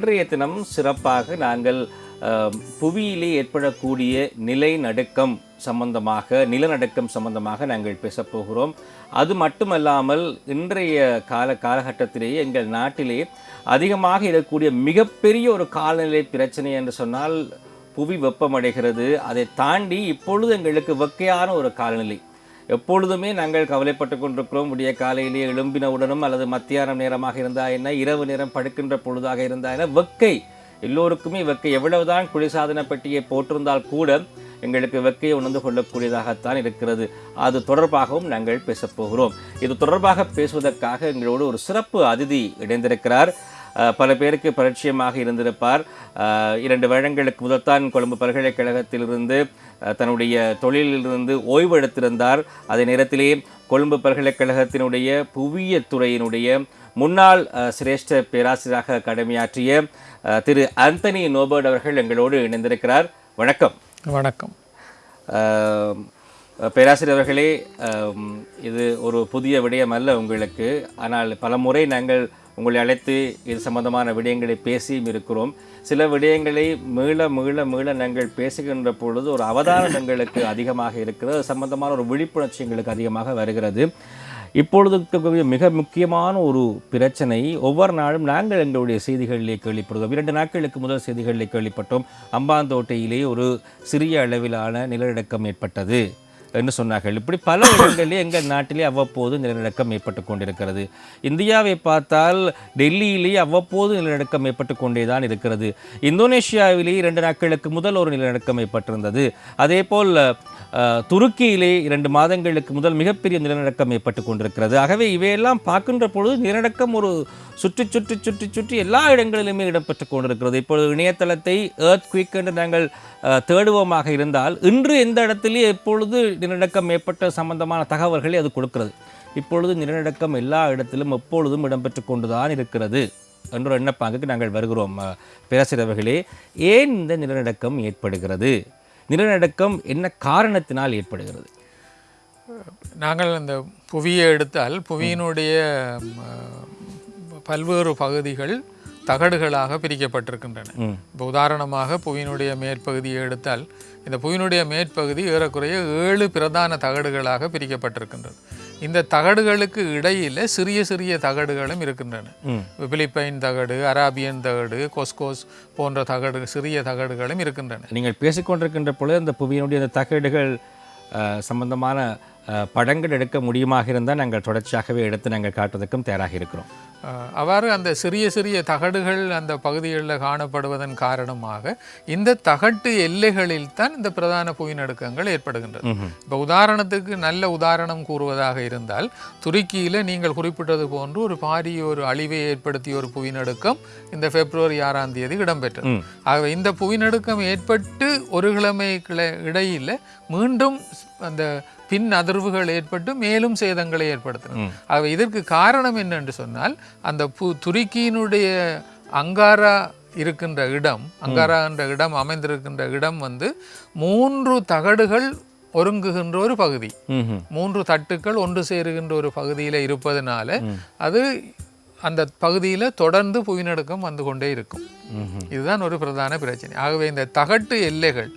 இன்றைய தினம் சிறப்பாக நாங்கள் புவியிலே ஏற்படக்கூடிய நிலநடுக்கம் சம்பந்தமாக நிலநடுக்கம் சம்பந்தமாக நாங்கள் பேசப்போகிறோம் அது மட்டுமல்லாமல் இன்றைய கால காலகட்டத்திலேயே எங்கள் நாட்டிலே அதிகமாக இருக்கக்கூடிய மிகப்பெரிய ஒரு காலநிலை பிரச்சனை என்று சொன்னால் புவி வெப்பமடைகிறது. அதை தாண்டி இப்பொழுது எங்களுக்கு வெக்கையான ஒரு காலநிலை. எப்பொழுதுமே நாங்கள் கவலைப்பட்டு கொண்டிருக்கிறோம். விடிய காலையிலே எழும்பினவுடனும் அல்லது மத்தியானம் நேரமாக இருந்தா என்ன இரவு நேரம் படுக்கின்ற பொழுதாக இருந்தா என்ன வெக்கை. எல்லோருக்குமே வெக்கை. எவ்வளவுதான் குளிர்சாதன பெட்டியை போட்டிருந்தால் கூட எங்களுக்கு வெக்கையை உணர்ந்து கொள்ளக்கூடியதாகத்தான் இருக்கிறது. அது தொடர்பாகவும் நாங்கள் பேசப் போகிறோம். இது தொடர்பாக பேசுவதற்காக எங்களோடு ஒரு சிறப்பு அதிதி இணைந்திருக்கிறார். பல பேருக்கு பரிச்சயமாக இருந்திருப்பார். இரண்டு வருடங்களுக்கு முதல்தான் கொழும்பு பல்கலைக்கழகத்திலிருந்து தன்னுடைய தொழிலிலிருந்து ஓய்வு எடுத்திருந்தார் அதே நேரத்திலே கொழும்பு பல்கலைக்கழகத்தினுடைய புவியியல் துறையினுடைய முன்னாள் சிரேஷ்ட பேராசிரியராக கடமையாற்றிய திரு ஆந்தனி நோபர்ட் அவர்கள் எங்களோடு இணைந்திருக்கிறார். வணக்கம். வணக்கம். ஆம், பேராசிரியர் அவர்களே ஆம், இது ஒரு புதிய விடயம் அல்ல உங்களுக்கு. ஆனால் பலமுறை நாங்கள் உங்களை அழைத்து இது சம்பந்தமான விடயங்களை பேசியும் இருக்கிறோம். சில விடயங்களை மீள மீள மீள நாங்கள் பேசுகின்ற பொழுது ஒரு அவதானம் எங்களுக்கு அதிகமாக இருக்கிறது. அது சம்பந்தமான ஒரு விழிப்புணர்ச்சி எங்களுக்கு அதிகமாக வருகிறது. இப்பொழுது இருக்கக்கூடிய மிக முக்கியமான ஒரு பிரச்சனை ஒவ்வொரு நாளும் நாங்கள் எங்களுடைய செய்திகளிலே கேள்விப்படுகிறோம். இரண்டு நாட்களுக்கு முதல் செய்திகளிலே கேள்விப்பட்டோம். அம்பாந்தோட்டையிலே ஒரு சிறிய அளவிலான நிலநடுக்கம் ஏற்பட்டது. என்று சொன்னார்கள். இப்படி பல இடங்களிலே எங்கள் நாட்டிலே அவ்வப்போது நிலநடுக்கம் ஏற்பட்டு கொண்டிருக்கிறது. இந்தியாவை பார்த்தால் டெல்லியிலேயே அவ்வப்போது நிலநடுக்கம் ஏற்பட்டு கொண்டே தான் இருக்கிறது. இந்தோனேஷியாவிலே இரண்டு நாட்களுக்கு முதல் ஒரு நிலநடுக்கம் ஏற்பட்டிருந்தது. அதேபோல் போல் துருக்கியிலே இரண்டு மாதங்களுக்கு முதல் மிகப்பெரிய நிலநடுக்கம் ஏற்பட்டு கொண்டிருக்கிறது. ஆகவே இவையெல்லாம் பார்க்கின்ற பொழுது நிலநடுக்கம் ஒரு சுற்றி சுற்றி சுற்றி சுற்றி எல்லா இடங்களிலுமே இடம்பெற்று கொண்டிருக்கிறது. இப்பொழுது இணையதளத்தை ஏர்த் குயிக் என்று நாங்கள் தேடுவோமாக இருந்தால் இன்று எந்த இடத்துலையும் எப்பொழுது நிலநடுக்கம் ஏற்பட்ட சம்பந்தமான தகவல்களை அது கொடுக்கிறது. இப்பொழுது நிலநடுக்கம் எல்லா இடத்திலும் எப்பொழுதும் இடம்பெற்று கொண்டுதான் இருக்கிறது என்ற எண்ணப்பாங்குக்கு நாங்கள் வருகிறோம் அஹ், ஏன் இந்த நிலநடுக்கம் ஏற்படுகிறது? நிலநடுக்கம் என்ன காரணத்தினால் ஏற்படுகிறது? நாங்கள் இந்த புவியை எடுத்தால் புவியினுடைய பல்வேறு பகுதிகள் தகடுகளாக பிரிக்கப்பட்டிருக்கின்றன. இப்போ உதாரணமாக புவியினுடைய மேற்பகுதியை எடுத்தால் இந்த புவியினுடைய மேற்பகுதி ஏறக்குறைய ஏழு பிரதான தகடுகளாக பிரிக்கப்பட்டிருக்கின்றது இந்த தகடுகளுக்கு இடையில சிறிய சிறிய தகடுகளும் இருக்கின்றன. பிலிப்பைன் தகடு அராபியன் தகடு கொஸ்கோஸ் போன்ற தகடு சிறிய தகடுகளும் இருக்கின்றன நீங்கள் பேசிக்கொண்டிருக்கின்ற பொழுது அந்த புவியினுடைய அந்த தகடுகள் சம்பந்தமான படங்கள் எடுக்க முடியுமாக இருந்தால் நாங்கள் தொடர்ச்சியாகவே எடுத்து நாங்கள் காட்டுவதற்கும் தயாராக இருக்கிறோம் அவ்வாறு அந்த சிறிய சிறிய தகடுகள் அந்த பகுதிகளில் காணப்படுவதன் காரணமாக இந்த தகட்டு எல்லைகளில் தான் இந்த பிரதான புவிநடுக்கங்கள் ஏற்படுகின்றது. இப்போ உதாரணத்துக்கு நல்ல உதாரணம் கூறுவதாக இருந்தால் துருக்கியில் நீங்கள் குறிப்பிட்டது போன்று ஒரு பாரிய ஒரு அழிவை ஏற்படுத்திய ஒரு புவிநடுக்கம் இந்த பிப்ரவரி ஆறாம் தேதி இடம்பெற்றது. ஆகவே இந்த புவிநடுக்கம் ஏற்பட்டு ஒரு கிழமைக்கு இடையில் மீண்டும் அந்த பின் அதிர்வுகள் ஏற்பட்டு மேலும் சேதங்களை ஏற்படுத்தின. ஆகவே இதற்கு காரணம் என்னென்று சொன்னால் அந்த பு துருக்கியினுடைய அங்காரா இருக்கின்ற இடம் அங்காரா என்ற இடம் அமைந்திருக்கின்ற இடம் வந்து மூன்று தகடுகள் ஒருங்குகின்ற ஒரு பகுதி. மூன்று தட்டுக்கள் ஒன்று சேருகின்ற ஒரு பகுதியில் இருப்பதனால அது அந்த பகுதியில் தொடர்ந்து புவிநடுக்கம் வந்து கொண்டே இருக்கும். இதுதான் ஒரு பிரதான பிரச்சனை. ஆகவே இந்த தகட்டு எல்லைகள்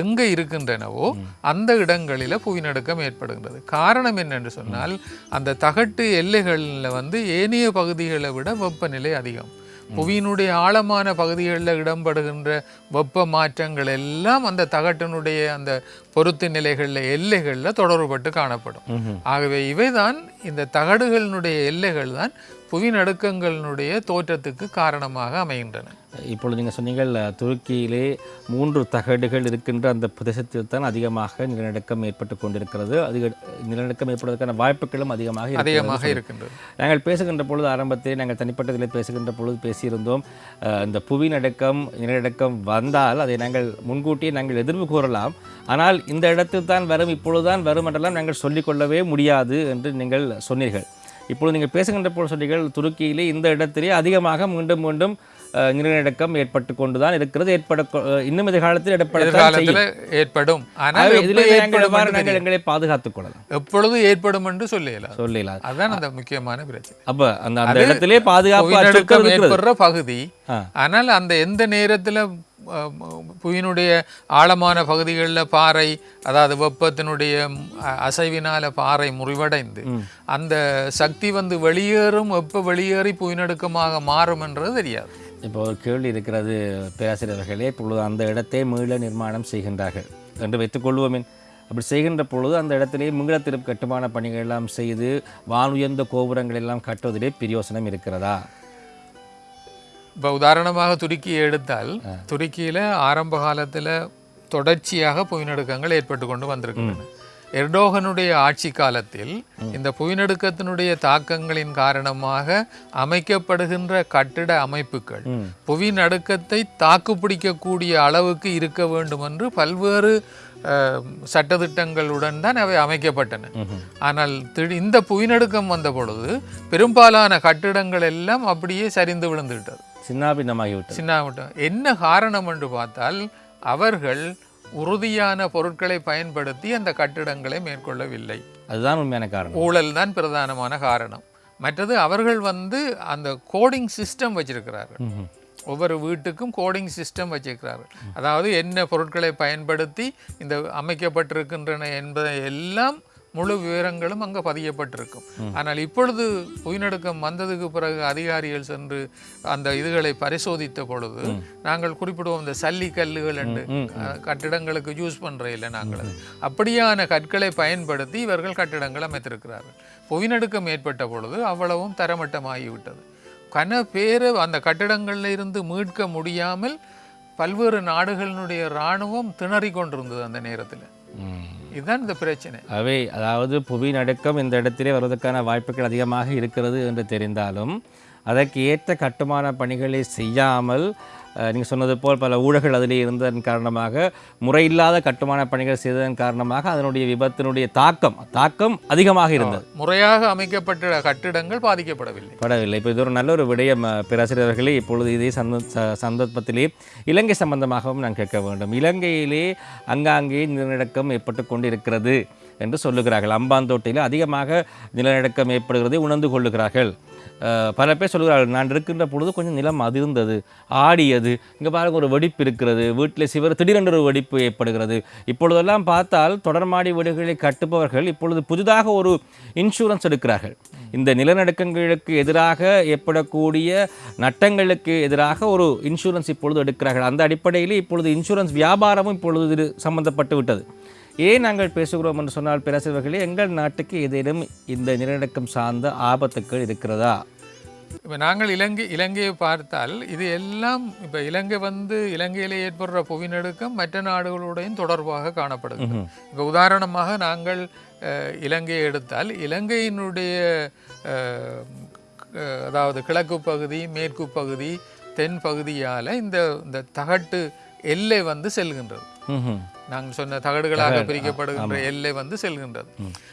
எங்க இருக்கின்றனவோ அந்த இடங்களில புவிநடுக்கம் ஏற்படுகின்றது. காரணம் என்னென்று சொன்னால் அந்த தகட்டு எல்லைகளில் வந்து ஏனைய பகுதிகளை விட வெப்பநிலை அதிகம். புவியினுடைய ஆழமான பகுதிகளில் இடம்படுகின்ற வெப்ப மாற்றங்கள் எல்லாம் அந்த தகட்டினுடைய அந்த பொருத்து நிலைகளில் எல்லைகளில் தொடர்புபட்டு காணப்படும். ஆகவே இவைதான் இந்த தகடுகளினுடைய எல்லைகள் தான் புவிநடுக்கங்களினுடைய தோற்றத்துக்கு காரணமாக அமைகின்றன. இப்பொழுது நீங்கள் சொன்னீங்கள் துருக்கியிலே மூன்று தகடுகள் இருக்கின்ற அந்த பிரதேசத்தில் தான் அதிகமாக நிலநடுக்கம் ஏற்பட்டு கொண்டிருக்கிறது. அதிக நிலநடுக்கம் ஏற்படுவதற்கான வாய்ப்புகளும் அதிகமாக. அதிகமாக இருக்கின்றது. நாங்கள் பேசுகின்ற பொழுது ஆரம்பத்தில் நாங்கள் தனிப்பட்டதில் பேசுகின்ற பொழுது பேசியிருந்தோம் இந்த புவி நடுக்கம் நிலநடுக்கம் வந்தால் அதை நாங்கள் முன்கூட்டியே நாங்கள் எதிர்வு கூறலாம். ஆனால் இந்த இடத்தில் தான் வரும் இப்பொழுதுதான் வரும் என்றெல்லாம் நாங்கள் சொல்லிக்கொள்ளவே முடியாது என்று நீங்கள் சொன்னீர்கள். இப்பொழுது நீங்கள் பேசுகின்ற பொழுது சொன்னீர்கள் துருக்கியிலே இந்த இடத்திலே அதிகமாக மீண்டும் மீண்டும் நிலநடுக்கம் ஏற்பட்டு கொண்டு தான் இருக்கிறது. ஏற்பட இன்னும் எதிர்காலத்தில் ஏற்படும். ஆனால் நாங்கள். எங்களை பாதுகாத்துக் கொள்ளலாம். எப்பொழுது ஏற்படும் என்று சொல்லலாம் சொல்லலாம் அதுதான் அந்த முக்கியமான பிரச்சனை. அப்ப அந்த அந்த இடத்திலே பாதுகாப்பு ஏற்படுற பகுதி. ஆனால் அந்த எந்த நேரத்தில் புவியினுடைய ஆழமான பகுதிகளில் பாறை அதாவது வெப்பத்தினுடைய அசைவினால பாறை முறிவடைந்து அந்த சக்தி வந்து வெளியேறும் எப்போ வெளியேறி புவிநடுக்கமாக மாறும் என்றது தெரியாது. இப்போ ஒரு கேள்வி இருக்கிறது பேராசிரியர்களே இப்பொழுது அந்த இடத்தை மீள நிர்மாணம் செய்கின்றார்கள் என்று வைத்துக்கொள்வோமேன் அப்படி செய்கின்ற பொழுது அந்த இடத்திலே மீள திருப்பு கட்டுமான பணிகள் எல்லாம் செய்து வானுயர்ந்த கோபுரங்கள் எல்லாம் கட்டுவதிலே பிரயோசனம் இருக்கிறதா? இப்போ உதாரணமாக துருக்கியை எடுத்தால் துருக்கியில் ஆரம்ப காலத்தில் தொடர்ச்சியாக புவிநடுக்கங்கள் ஏற்பட்டு கொண்டு வந்திருக்கின்றன. எர்டோகனுடைய ஆட்சி காலத்தில் இந்த புவிநடுக்கத்தினுடைய தாக்கங்களின் காரணமாக அமைக்கப்படுகின்ற கட்டிட அமைப்புகள் புவிநடுக்கத்தை தாக்குப்பிடிக்கக்கூடிய அளவுக்கு இருக்க வேண்டும் என்று பல்வேறு அஹ், சட்டதிட்டங்களுடன் தான் அவை அமைக்கப்பட்டன. ஆனால் திடீ- இந்த புவிநடுக்கம் வந்த பொழுது பெரும்பாலான கட்டிடங்கள் எல்லாம் அப்படியே சரிந்து விழுந்து விட்டது சின்னாபின்னமாகிவிட்டது. சின்ன என்ன காரணம் என்று பார்த்தால் அவர்கள் உறுதியான பொருட்களை பயன்படுத்தி அந்த கட்டிடங்களை மேற்கொள்ளவில்லை. அதுதான் உண்மையான காரணம். ஊழல் தான் பிரதானமான காரணம். மற்றது அவர்கள் வந்து அந்த கோடிங் சிஸ்டம் வச்சிருக்கிறார்கள். ஒவ்வொரு வீட்டுக்கும் கோடிங் சிஸ்டம் வச்சிருக்கிறார்கள். அதாவது என்ன பொருட்களை பயன்படுத்தி இந்த அமைக்கப்பட்டிருக்கின்றன என்பதை எல்லாம் முழு விவரங்களும் அங்கே பதியப்பட்டிருக்கும். ஆனால் இப்பொழுது புவிநடுக்கம் வந்ததுக்கு பிறகு அதிகாரிகள் சென்று அந்த இதுகளை பரிசோதித்த பொழுது நாங்கள் குறிப்பிடுவோம் இந்த சல்லி கல்லுகள் என்று. கட்டிடங்களுக்கு யூஸ் பண்ற இல்லை நாங்கள். அப்படியான கற்களை பயன்படுத்தி இவர்கள் கட்டிடங்கள் அமைத்திருக்கிறார்கள். புவிநடுக்கம் ஏற்பட்ட பொழுது அவ்வளவும் தரமட்டமாகிவிட்டது. கன பேரை அந்த கட்டிடங்கள்ல இருந்து மீட்க முடியாமல் பல்வேறு நாடுகளினுடைய இராணுவம் திணறிக் கொண்டிருந்தது அந்த நேரத்தில். இதுதான் இந்த பிரச்சனை. அவை அதாவது புவி நடுக்கம் இந்த இடத்திலே வருவதற்கான வாய்ப்புகள் அதிகமாக இருக்கிறது என்று தெரிந்தாலும் அதற்கு ஏற்ற கட்டுமான பணிகளை செய்யாமல் நீங்கள் சொன்னது போல் பல ஊழல்கள் அதிலே இருந்ததன் காரணமாக முறையில்லாத கட்டுமான பணிகள் செய்ததன் காரணமாக அதனுடைய விபத்தினுடைய தாக்கம் தாக்கம் அதிகமாக இருந்தது. முறையாக அமைக்கப்பட்ட கட்டிடங்கள் பாதிக்கப்படவில்லை. படவில்லை. இப்போ இது ஒரு நல்ல ஒரு விடயம் பேராசிரியர்களே. இப்பொழுது இதே சந்த சந்தர்ப்பத்திலே இலங்கை சம்பந்தமாகவும் நான் கேட்க வேண்டும். இலங்கையிலே அங்காங்கே நிலநடுக்கம் ஏற்பட்டு கொண்டிருக்கிறது என்று சொல்லுகிறார்கள். அம்பாந்தோட்டையில் அதிகமாக நிலநடுக்கம் ஏற்படுகிறதை உணர்ந்து கொள்ளுகிறார்கள். பல பேர் சொல்லுகிறார்கள் நான் இருக்கின்ற பொழுது கொஞ்சம் நிலம் அதிர்ந்தது ஆடியது. இங்கே பாருங்கள் ஒரு வெடிப்பு இருக்கிறது. வீட்டில் சிவர் திடீரென்று ஒரு வெடிப்பு ஏற்படுகிறது. இப்பொழுதெல்லாம் பார்த்தால் தொடர்மாடி வீடுகளை கட்டுபவர்கள் இப்பொழுது புதிதாக ஒரு இன்சூரன்ஸ் எடுக்கிறார்கள். இந்த நிலநடுக்கங்களுக்கு எதிராக ஏற்படக்கூடிய நட்டங்களுக்கு எதிராக ஒரு இன்சூரன்ஸ் இப்பொழுது எடுக்கிறார்கள். அந்த அடிப்படையில் இப்பொழுது இன்சூரன்ஸ் வியாபாரமும் இப்பொழுது சம்பந்தப்பட்டு விட்டது. ஏன் நாங்கள் பேசுகிறோம் என்று சொன்னால் பேராசிரியர்களே எங்கள் நாட்டுக்கு ஏதேனும் இந்த நிலநடுக்கம் சார்ந்த ஆபத்துக்கள் இருக்கிறதா? இப்போ நாங்கள் இலங்கை இலங்கையை பார்த்தால் இது எல்லாம் இப்போ இலங்கை வந்து இலங்கையில் ஏற்படுற புவிநடுக்கம் மற்ற நாடுகளுடையும் தொடர்பாக காணப்படுகிறது. இப்போ உதாரணமாக நாங்கள் இலங்கையை எடுத்தால் இலங்கையினுடைய அதாவது கிழக்கு பகுதி மேற்கு பகுதி தென் பகுதியால் இந்த இந்த தகட்டு எல்லை வந்து செல்கின்றது. நாங்கள் சொன்ன தகடுகளாக பிரிக்கப்படுகின்ற எல்லை வந்து செல்கின்றது.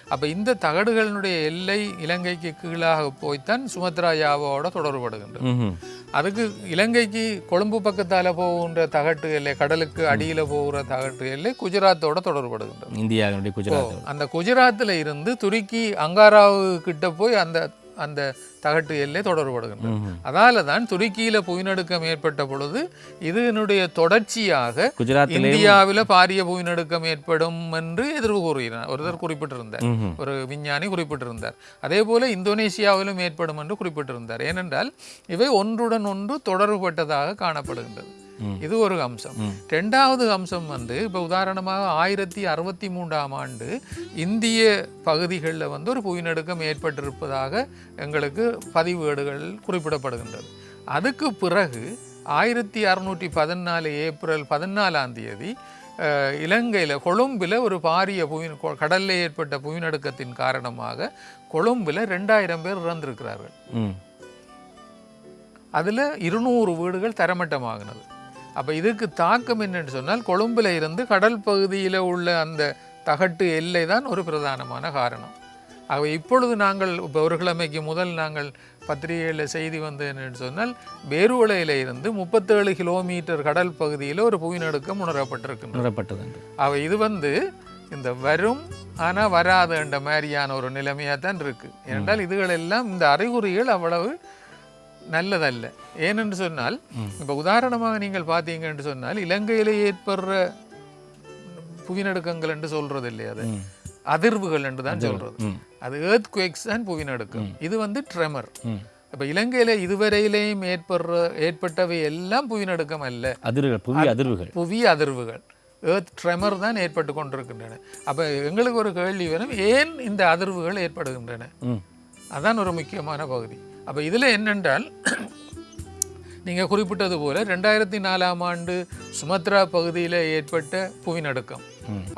அப்ப இந்த தகடுகளினுடைய எல்லை இலங்கைக்கு கீழாக போய்த்தான் சுமத்ரா யாவோட தொடர்படுகின்றது. ம்ஹும். அதுக்கு இலங்கைக்கு கொழும்பு பக்கத்தால போகின்ற தகட்டு எல்லை கடலுக்கு அடியில போகிற தகட்டு எல்லை குஜராத்தோட தொடர்படுகின்றது. இந்தியாவினுடைய குஜராத் அந்த குஜராத்தில் இருந்து துருக்கி அங்காராவு கிட்ட போய் அந்த அந்த தகட்டு எல்லை தொடர்படுகின்றது. அதால தான் துருக்கியில புவிநடுக்கம் ஏற்பட்ட பொழுது இதனுடைய தொடர்ச்சியாக இந்தியாவில் பாரிய புவிநடுக்கம் ஏற்படும் என்று எதிர்வு கூறுகிறார் ஒருத்தர் குறிப்பிட்டிருந்தார். ஒரு விஞ்ஞானி குறிப்பிட்டிருந்தார் அதே போல இந்தோனேசியாவிலும் ஏற்படும் என்று குறிப்பிட்டிருந்தார் ஏனென்றால் இவை ஒன்றுடன் ஒன்று தொடர்புபட்டதாக காணப்படுகின்றது. இது ஒரு அம்சம். ரெண்டாவது அம்சம் வந்து இப்போ உதாரணமாக ஆயிரத்தி அறுபத்தி மூன்றாம் ஆண்டு இந்திய பகுதிகளில் வந்து ஒரு புவிநடுக்கம் ஏற்பட்டிருப்பதாக எங்களுக்கு பதிவேடுகள் குறிப்பிடப்படுகின்றது. அதுக்கு பிறகு ஆயிரத்தி அறுநூற்றி பதினாலு ஏப்ரல் பதினாலாம் தேதி இலங்கையில கொழும்பில் ஒரு பாரிய புவி கடல்ல ஏற்பட்ட புவிநடுக்கத்தின் காரணமாக கொழும்பில் ரெண்டாயிரம் பேர் இறந்திருக்கிறார்கள். அதுல இருநூறு வீடுகள் தரமட்டமாகினது. அப்ப இதுக்கு தாக்கம் என்னன்னு சொன்னால் கொழும்புல இருந்து கடல் பகுதியில உள்ள அந்த தகட்டு எல்லை தான் ஒரு பிரதானமான காரணம். ஆகவே இப்பொழுது நாங்கள் இப்போ ஒரு கிழமைக்கு முதல் நாங்கள் பத்திரிகையில் செய்தி வந்து என்னன்னு சொன்னால் பேருவளையில இருந்து முப்பத்தேழு கிலோமீட்டர் கடல் பகுதியில் ஒரு புவிநடுக்கம் உணரப்பட்டிருக்கின்றது. உணரப்பட்டது அவ இது வந்து இந்த வரும் ஆனால் வராதுன்ற மாதிரியான ஒரு நிலைமையாக தான் இருக்கு. ஏனென்றால் இதுகள் எல்லாம் இந்த அறிகுறிகள் அவ்வளவு நல்லதல்ல. ஏனென்று சொன்னால் இப்போ உதாரணமாக நீங்கள் பார்த்தீங்கன்னு சொன்னால் இலங்கையில் ஏற்படுற புவிநடுக்கங்கள் என்று சொல்றது இல்லையா அது அதிர்வுகள் என்று தான் சொல்றது. அது ஏர்த் குவேக்ஸ் தான் புவிநடுக்கம் இது வந்து ட்ரெமர். இப்போ இலங்கையில இதுவரையிலேயும் ஏற்படுற ஏற்பட்டவை எல்லாம் புவிநடுக்கம் அல்ல. அதிர்வுகள் புதிய அதிர்வுகள். புவி அதிர்வுகள். ஏர்த் ட்ரெமர் தான் ஏற்பட்டு கொண்டிருக்கின்றன. அப்போ எங்களுக்கு ஒரு கேள்வி வரும் ஏன் இந்த அதிர்வுகள் ஏற்படுகின்றன? அதான் ஒரு முக்கியமான பகுதி. அப்போ இதில் என்னென்றால் நீங்கள் குறிப்பிட்டது போல ரெண்டாயிரத்தி நாலாம் ஆண்டு சுமத்ரா பகுதியில் ஏற்பட்ட புவிநடுக்கம்.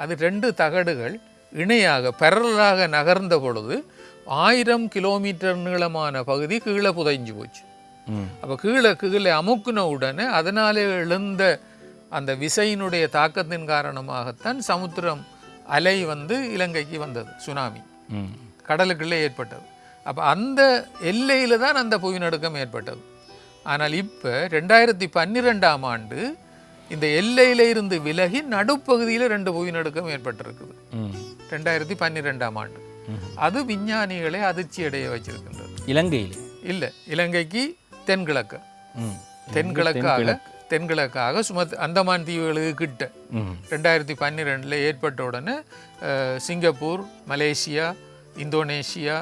அது ரெண்டு தகடுகள் இணையாக பெரலாக நகர்ந்த பொழுது ஆயிரம் கிலோமீட்டர் நீளமான பகுதி கீழே புதைஞ்சு போச்சு. அப்போ கீழே கீழே அமுக்குன உடனே அதனாலே எழுந்த அந்த விசையினுடைய தாக்கத்தின் காரணமாகத்தான் சமுத்திரம் அலை வந்து இலங்கைக்கு வந்தது சுனாமி கடலுக்குள்ளே ஏற்பட்டது. அப்போ அந்த எல்லையில் தான் அந்த புவிநடுக்கம் ஏற்பட்டது. ஆனால் இப்போ ரெண்டாயிரத்தி பன்னிரெண்டாம் ஆண்டு இந்த எல்லையில இருந்து விலகி நடுப்பகுதியில் ரெண்டு புவிநடுக்கம் ஏற்பட்டிருக்குது. ரெண்டாயிரத்தி பன்னிரெண்டாம் ஆண்டு. அது விஞ்ஞானிகளை அதிர்ச்சி அடைய வச்சிருக்கின்றது. இலங்கையிலே? இல்லை இலங்கைக்கு தென்கிழக்கு. தென்கிழக்காக தென்கிழக்காக சுமத் அந்தமான் தீவுகளுக்கு கிட்ட. ரெண்டாயிரத்தி பன்னிரெண்டில் ஏற்பட்ட உடனே சிங்கப்பூர் மலேசியா இந்தோனேஷியா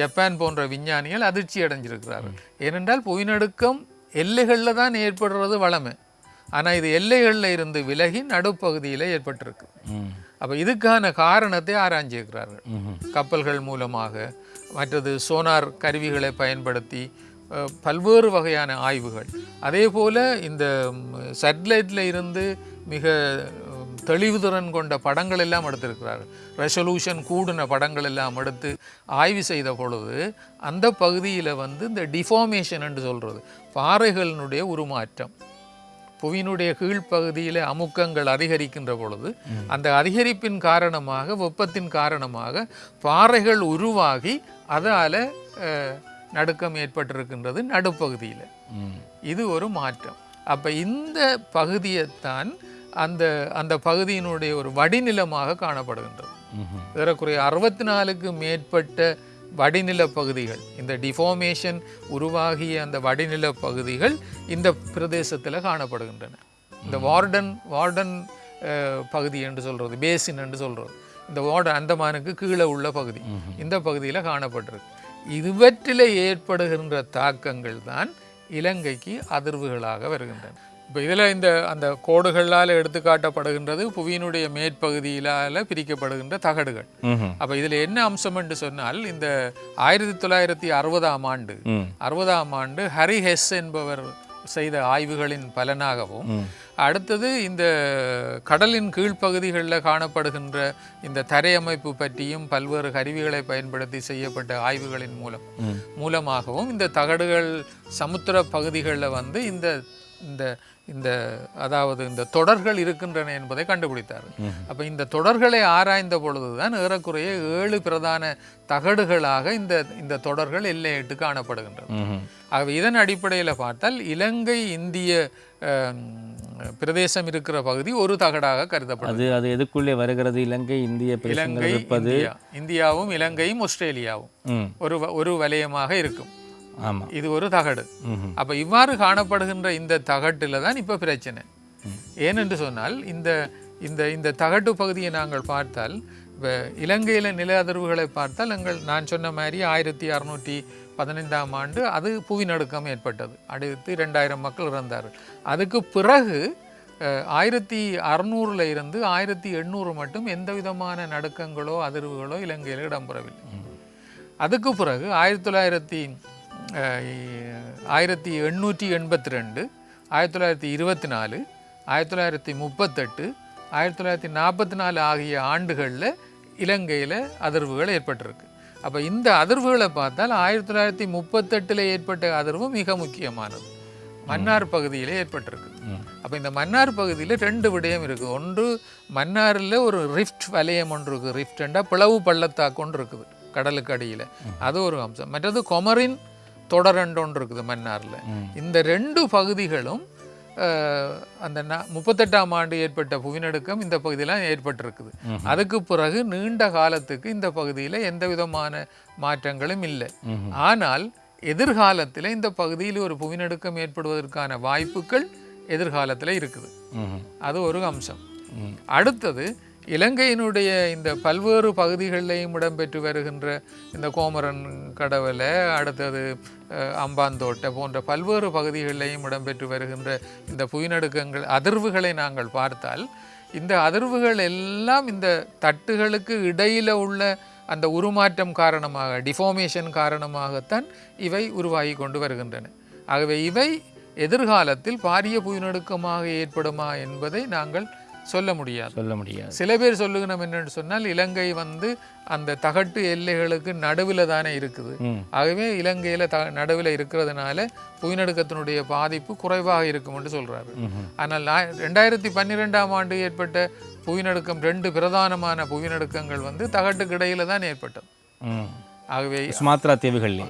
ஜப்பான் போன்ற விஞ்ஞானிகள் அதிர்ச்சி அடைஞ்சிருக்கிறார்கள். ஏனென்றால் புவிநடுக்கம் எல்லைகளில் தான் ஏற்படுறது வளமை. ஆனால் இது எல்லைகளில் இருந்து விலகி நடுப்பகுதியில் ஏற்பட்டிருக்கு. அப்போ இதுக்கான காரணத்தை ஆராய்ஞ்சிருக்கிறார்கள். கப்பல்கள் மூலமாக மற்றது சோனார் கருவிகளை பயன்படுத்தி பல்வேறு வகையான ஆய்வுகள். அதே போல் இந்த சேட்டலைட்டில் இருந்து மிக தெளிவுதிறன் கொண்ட படங்கள் எல்லாம் எடுத்திருக்கிறார்கள் ரெசல்யூஷன் கூடின படங்கள் எல்லாம் எடுத்து ஆய்வு செய்த பொழுது அந்த பகுதியில் வந்து இந்த டிஃபார்மேஷன் என்று சொல்கிறது பாறைகளினுடைய உருமாற்றம் புவியினுடைய கீழ்ப்பகுதியில் அமுக்கங்கள் அதிகரிக்கின்ற பொழுது அந்த அதிகரிப்பின் காரணமாக வெப்பத்தின் காரணமாக பாறைகள் உருவாகி அதால் நடுக்கம் ஏற்பட்டிருக்கின்றது நடுப்பகுதியில். இது ஒரு மாற்றம். அப்போ இந்த பகுதியைத்தான் அந்த அந்த பகுதியினுடைய ஒரு வடிநிலமாக காணப்படுகின்றது. ஏறக்குறைய அறுபத்தி நாலுக்கு மேற்பட்ட வடிநில பகுதிகள் இந்த டிஃபார்மேஷன் உருவாகிய அந்த வடிநில பகுதிகள் இந்த பிரதேசத்தில் காணப்படுகின்றன. இந்த வார்டன் வார்டன் பகுதி என்று சொல்கிறது பேசின் என்று சொல்கிறது இந்த வார்டன் அந்தமானுக்கு கீழே உள்ள பகுதி இந்த பகுதியில் காணப்பட்டிருக்கு. இதுவற்றில் ஏற்படுகின்ற தாக்கங்கள் தான் இலங்கைக்கு அதிர்வுகளாக வருகின்றன. இப்போ இதில் இந்த அந்த கோடுகளால் எடுத்துக்காட்டப்படுகின்றது புவியினுடைய மேற்பகுதியிலால் பிரிக்கப்படுகின்ற தகடுகள். அப்போ இதில் என்ன அம்சம் என்று சொன்னால் இந்த ஆயிரத்தி தொள்ளாயிரத்தி அறுபதாம் ஆண்டு அறுபதாம் ஆண்டு ஹரி ஹெஸ் என்பவர் செய்த ஆய்வுகளின் பலனாகவும். அடுத்தது இந்த கடலின் கீழ்ப்பகுதிகளில் காணப்படுகின்ற இந்த தரையமைப்பு பற்றியும் பல்வேறு கருவிகளை பயன்படுத்தி செய்யப்பட்ட ஆய்வுகளின் மூலம். மூலமாகவும் இந்த தகடுகள் சமுத்திர பகுதிகளில் வந்து இந்த இந்த இந்த அதாவது இந்த தொடர்கள் இருக்கின்றன என்பதை கண்டுபிடித்தார். அப்போ இந்த தொடர்களை ஆராய்ந்த பொழுதுதான் ஏறக்குறைய ஏழு பிரதான தகடுகளாக இந்த இந்த தொடர்கள் எல்லையிட்டு. ஆகவே இதன் அடிப்படையில் பார்த்தால் இலங்கை இந்திய பிரதேசம் இருக்கிற பகுதி ஒரு தகடாக கருதப்படும் அது எதுக்குள்ளே வருகிறது? இலங்கை இந்திய இலங்கை இந்தியாவும் இலங்கையும் ஆஸ்திரேலியாவும் ஒரு ஒரு வலயமாக இருக்கும். இது ஒரு தகடு. அப்போ இவ்வாறு காணப்படுகின்ற இந்த தகட்டில் தான் இப்போ பிரச்சனை. ஏனென்று சொன்னால் இந்த இந்த இந்த தகட்டு பகுதியை நாங்கள் பார்த்தால் இப்போ இலங்கையில் நில அதிர்வுகளை பார்த்தால் எங்கள் நான் சொன்ன மாதிரி ஆயிரத்தி அறுநூற்றி பதினைந்தாம் ஆண்டு அது புவிநடுக்கம் ஏற்பட்டது. அடுத்து ரெண்டாயிரம் மக்கள் இறந்தார்கள். அதுக்கு பிறகு ஆயிரத்தி அறுநூறுல இருந்து ஆயிரத்தி எண்ணூறு மட்டும் எந்த விதமான நடுக்கங்களோ அதிர்வுகளோ இலங்கையில் இடம்பெறவில்லை. அதுக்கு பிறகு ஆயிரத்தி தொள்ளாயிரத்தி ஆயிரத்தி எண்ணூற்றி எண்பத்தி ரெண்டு ஆயிரத்தி தொள்ளாயிரத்தி இருபத்தி நாலு ஆயிரத்தி தொள்ளாயிரத்தி முப்பத்தெட்டு ஆயிரத்தி தொள்ளாயிரத்தி நாற்பத்தி நாலு ஆகிய ஆண்டுகளில் இலங்கையில் அதிர்வுகள் ஏற்பட்டிருக்கு. அப்போ இந்த அதிர்வுகளை பார்த்தால் ஆயிரத்தி தொள்ளாயிரத்தி முப்பத்தெட்டில் ஏற்பட்ட அதிர்வு மிக முக்கியமானது. மன்னார் பகுதியில் ஏற்பட்டிருக்கு. அப்போ இந்த மன்னார் பகுதியில் ரெண்டு விடயம் இருக்குது ஒன்று மன்னாரில் ஒரு ரிஃப்ட் வலயம் ஒன்று இருக்குது ரிஃப்ட்ண்டா பிளவு பள்ளத்தாக்கு ஒன்று இருக்குது கடலுக்கு அடியில். அது ஒரு அம்சம். மற்றது கொமரின் தொடரண்டு ஒன்று இருக்குது மன்னார்ல இந்த ரெண்டு பகுதிகளும் அந்த முப்பத்தெட்டாம் ஆண்டு ஏற்பட்ட புவிநடுக்கம் இந்த பகுதியெல்லாம் ஏற்பட்டிருக்குது. அதுக்கு பிறகு நீண்ட காலத்துக்கு இந்த பகுதியில் எந்த விதமான மாற்றங்களும் இல்லை. ஆனால் எதிர்காலத்தில் இந்த பகுதியில் ஒரு புவிநடுக்கம் ஏற்படுவதற்கான வாய்ப்புகள் எதிர்காலத்தில் இருக்குது. அது ஒரு அம்சம். அடுத்தது இலங்கையினுடைய இந்த பல்வேறு பகுதிகளிலையும் இடம்பெற்று வருகின்ற இந்த கோமரன் கடவுளை அடுத்தது அம்பாந்தோட்டை போன்ற பல்வேறு பகுதிகளிலையும் இடம்பெற்று வருகின்ற இந்த புயநடுக்கங்கள் அதிர்வுகளை நாங்கள் பார்த்தால் இந்த அதிர்வுகள் எல்லாம் இந்த தட்டுகளுக்கு இடையில் உள்ள அந்த உருமாற்றம் காரணமாக டிஃபார்மேஷன் காரணமாகத்தான் இவை உருவாகி கொண்டு வருகின்றன. ஆகவே இவை எதிர்காலத்தில் பாரிய புயநடுக்கமாக ஏற்படுமா என்பதை நாங்கள் சொல்ல முடியாது சொல்ல முடியாது சில பேர் சொல்லுகிறோம் என்னன்னு சொன்னால் இலங்கை வந்து அந்த தகட்டு எல்லைகளுக்கு நடுவில் தானே இருக்குது. ஆகவே இலங்கையில் த நடுவில் இருக்கிறதுனால புவிநடுக்கத்தினுடைய பாதிப்பு குறைவாக இருக்கும் என்று சொல்றாரு ம்ஹும். ஆனால் ரெண்டாயிரத்தி பன்னிரெண்டாம் ஆண்டு ஏற்பட்ட புவிநடுக்கம் ரெண்டு பிரதானமான புவிநடுக்கங்கள் வந்து தகட்டுக்கு இடையில தான் ஏற்பட்டது. ஆகவே சுமாத்ரா தீவுகள்லே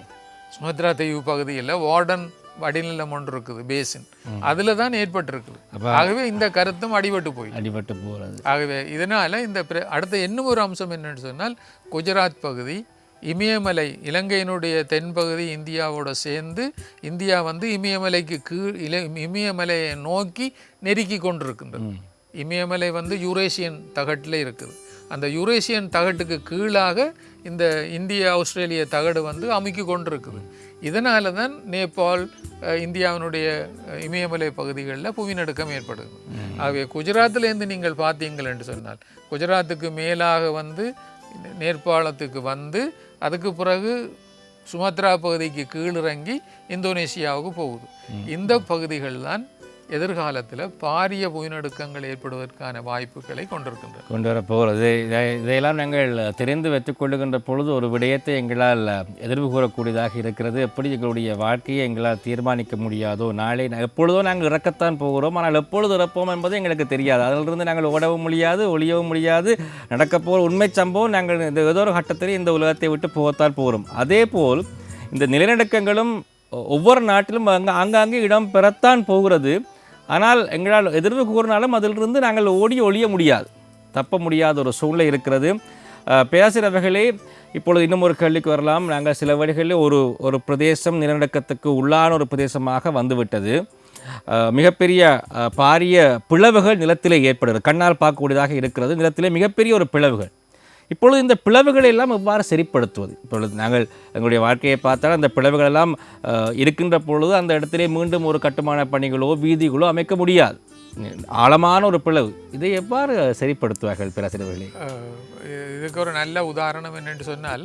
சுமத்ரா தீவு பகுதியில் வார்டன் வடிநிலம் ஒன்று இருக்குது பேசின் அதில் தான் ஏற்பட்டிருக்குது. ஆகவே இந்த கருத்தும் அடிபட்டு போய் அடிபட்டு போகிறது ஆகவே இதனால இந்த அடுத்த இன்னும் ஒரு அம்சம் என்னன்னு சொன்னால் குஜராத் பகுதி இமயமலை இலங்கையினுடைய தென்பகுதி இந்தியாவோட சேர்ந்து இந்தியா வந்து இமயமலைக்கு கீழ் இல இமயமலையை நோக்கி நெருக்கி கொண்டிருக்கின்றது. இமயமலை வந்து யூரேசியன் தகட்டில் இருக்குது. அந்த யூரேசியன் தகட்டுக்கு கீழாக இந்த இந்திய ஆஸ்திரேலிய தகடு வந்து அமுக்கி கொண்டிருக்குது. இதனால தான் நேபாள் இந்தியாவினுடைய இமயமலை பகுதிகளில் புவிநடுக்கம் ஏற்படுது. ஆகவே குஜராத்திலேருந்து நீங்கள் பார்த்தீங்கள் என்று சொன்னால் குஜராத்துக்கு மேலாக வந்து நேபாளத்துக்கு வந்து அதுக்கு பிறகு சுமத்ரா பகுதிக்கு கீழிறங்கி இந்தோனேசியாவுக்கு போகுது. இந்த பகுதிகள் தான் எதிர்காலத்தில் பாரிய புயநடுக்கங்கள் ஏற்படுவதற்கான வாய்ப்புகளை கொண்டிருக்கின்றன கொண்டு வரப்போகிறது இதை இதையெல்லாம் நாங்கள் தெரிந்து வைத்துக் கொள்ளுகின்ற பொழுது ஒரு விடயத்தை எங்களால் எதிர்வு கூறக்கூடியதாக இருக்கிறது. எப்படி எங்களுடைய வாழ்க்கையை எங்களால் தீர்மானிக்க முடியாதோ நாளை எப்பொழுதோ நாங்கள் இறக்கத்தான் போகிறோம். ஆனால் எப்பொழுது இறப்போம் என்பது எங்களுக்கு தெரியாது. அதிலிருந்து நாங்கள் ஓடவும் முடியாது ஒளியவும் முடியாது. நடக்கப்போகிற உண்மை சம்பவம் நாங்கள் இந்த ஏதோ ஒரு கட்டத்தில் இந்த உலகத்தை விட்டு போகத்தான் போகிறோம். அதே போல் இந்த நிலநடுக்கங்களும் ஒவ்வொரு நாட்டிலும் அங்கே ஆங்காங்கே இடம் பெறத்தான் போகிறது. ஆனால் எங்களால் எதிர்வு கூறினாலும் அதிலிருந்து நாங்கள் ஓடி ஒழிய முடியாது. தப்ப முடியாத ஒரு சூழ்நிலை இருக்கிறது. அஹ், இப்பொழுது இன்னும் ஒரு கேள்விக்கு வரலாம். நாங்கள் சில வழிகளில் ஒரு ஒரு பிரதேசம் நிலநடுக்கத்துக்கு உள்ளான ஒரு பிரதேசமாக வந்துவிட்டது. மிகப்பெரிய பாரிய பிளவுகள் நிலத்திலே ஏற்படுகிறது. கண்ணால் பார்க்கக்கூடியதாக இருக்கிறது. நிலத்திலே மிகப்பெரிய ஒரு பிளவுகள். இப்பொழுது இந்த பிளவுகளை எல்லாம் எவ்வாறு சரிப்படுத்துவது? இப்பொழுது நாங்கள் எங்களுடைய வாழ்க்கையை பார்த்தால் அந்த பிளவுகள் எல்லாம் இருக்கின்ற பொழுது அந்த இடத்திலே மீண்டும் ஒரு கட்டுமான பணிகளோ வீதிகளோ அமைக்க முடியாது. ஆழமான ஒரு பிளவு. இதை எவ்வாறு சரிப்படுத்துவார்கள் பேராசிரியர்களே? இதுக்கு ஒரு நல்ல உதாரணம் என்னென்று சொன்னால்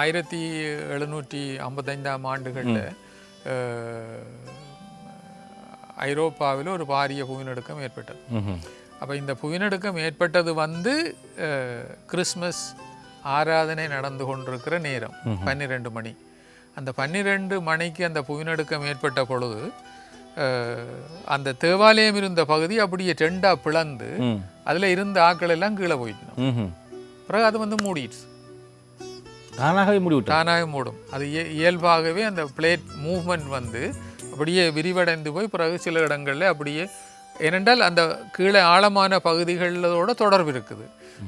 ஆயிரத்தி எழுநூற்றி ஐம்பத்தைந்தாம் ஆண்டுகளில் ஐரோப்பாவில் ஒரு பாரிய புவிநடுக்கம் ஏற்பட்டது. அப்போ இந்த புவிநடுக்கம் ஏற்பட்டது வந்து கிறிஸ்மஸ் ஆராதனை நடந்து கொண்டிருக்கிற நேரம் பன்னிரெண்டு மணி. அந்த பன்னிரெண்டு மணிக்கு அந்த புவிநடுக்கம் ஏற்பட்ட பொழுது அந்த தேவாலயம் இருந்த பகுதி அப்படியே ரெண்டா பிளந்து. அதில் இருந்த ஆட்கள் எல்லாம் கீழே போயிட்டோம் ம்ஹும். பிறகு அது வந்து மூடிடுச்சு. தானாகவே முடிவிட்டார் தானாக மூடும். அது இய- இயல்பாகவே அந்த பிளேட் மூவ்மெண்ட் வந்து அப்படியே விரிவடைந்து போய் பிறகு சில இடங்களில் அப்படியே ஏனென்றால் அந்த கீழே ஆழமான பகுதிகளோட தொடர்பு இருக்குது.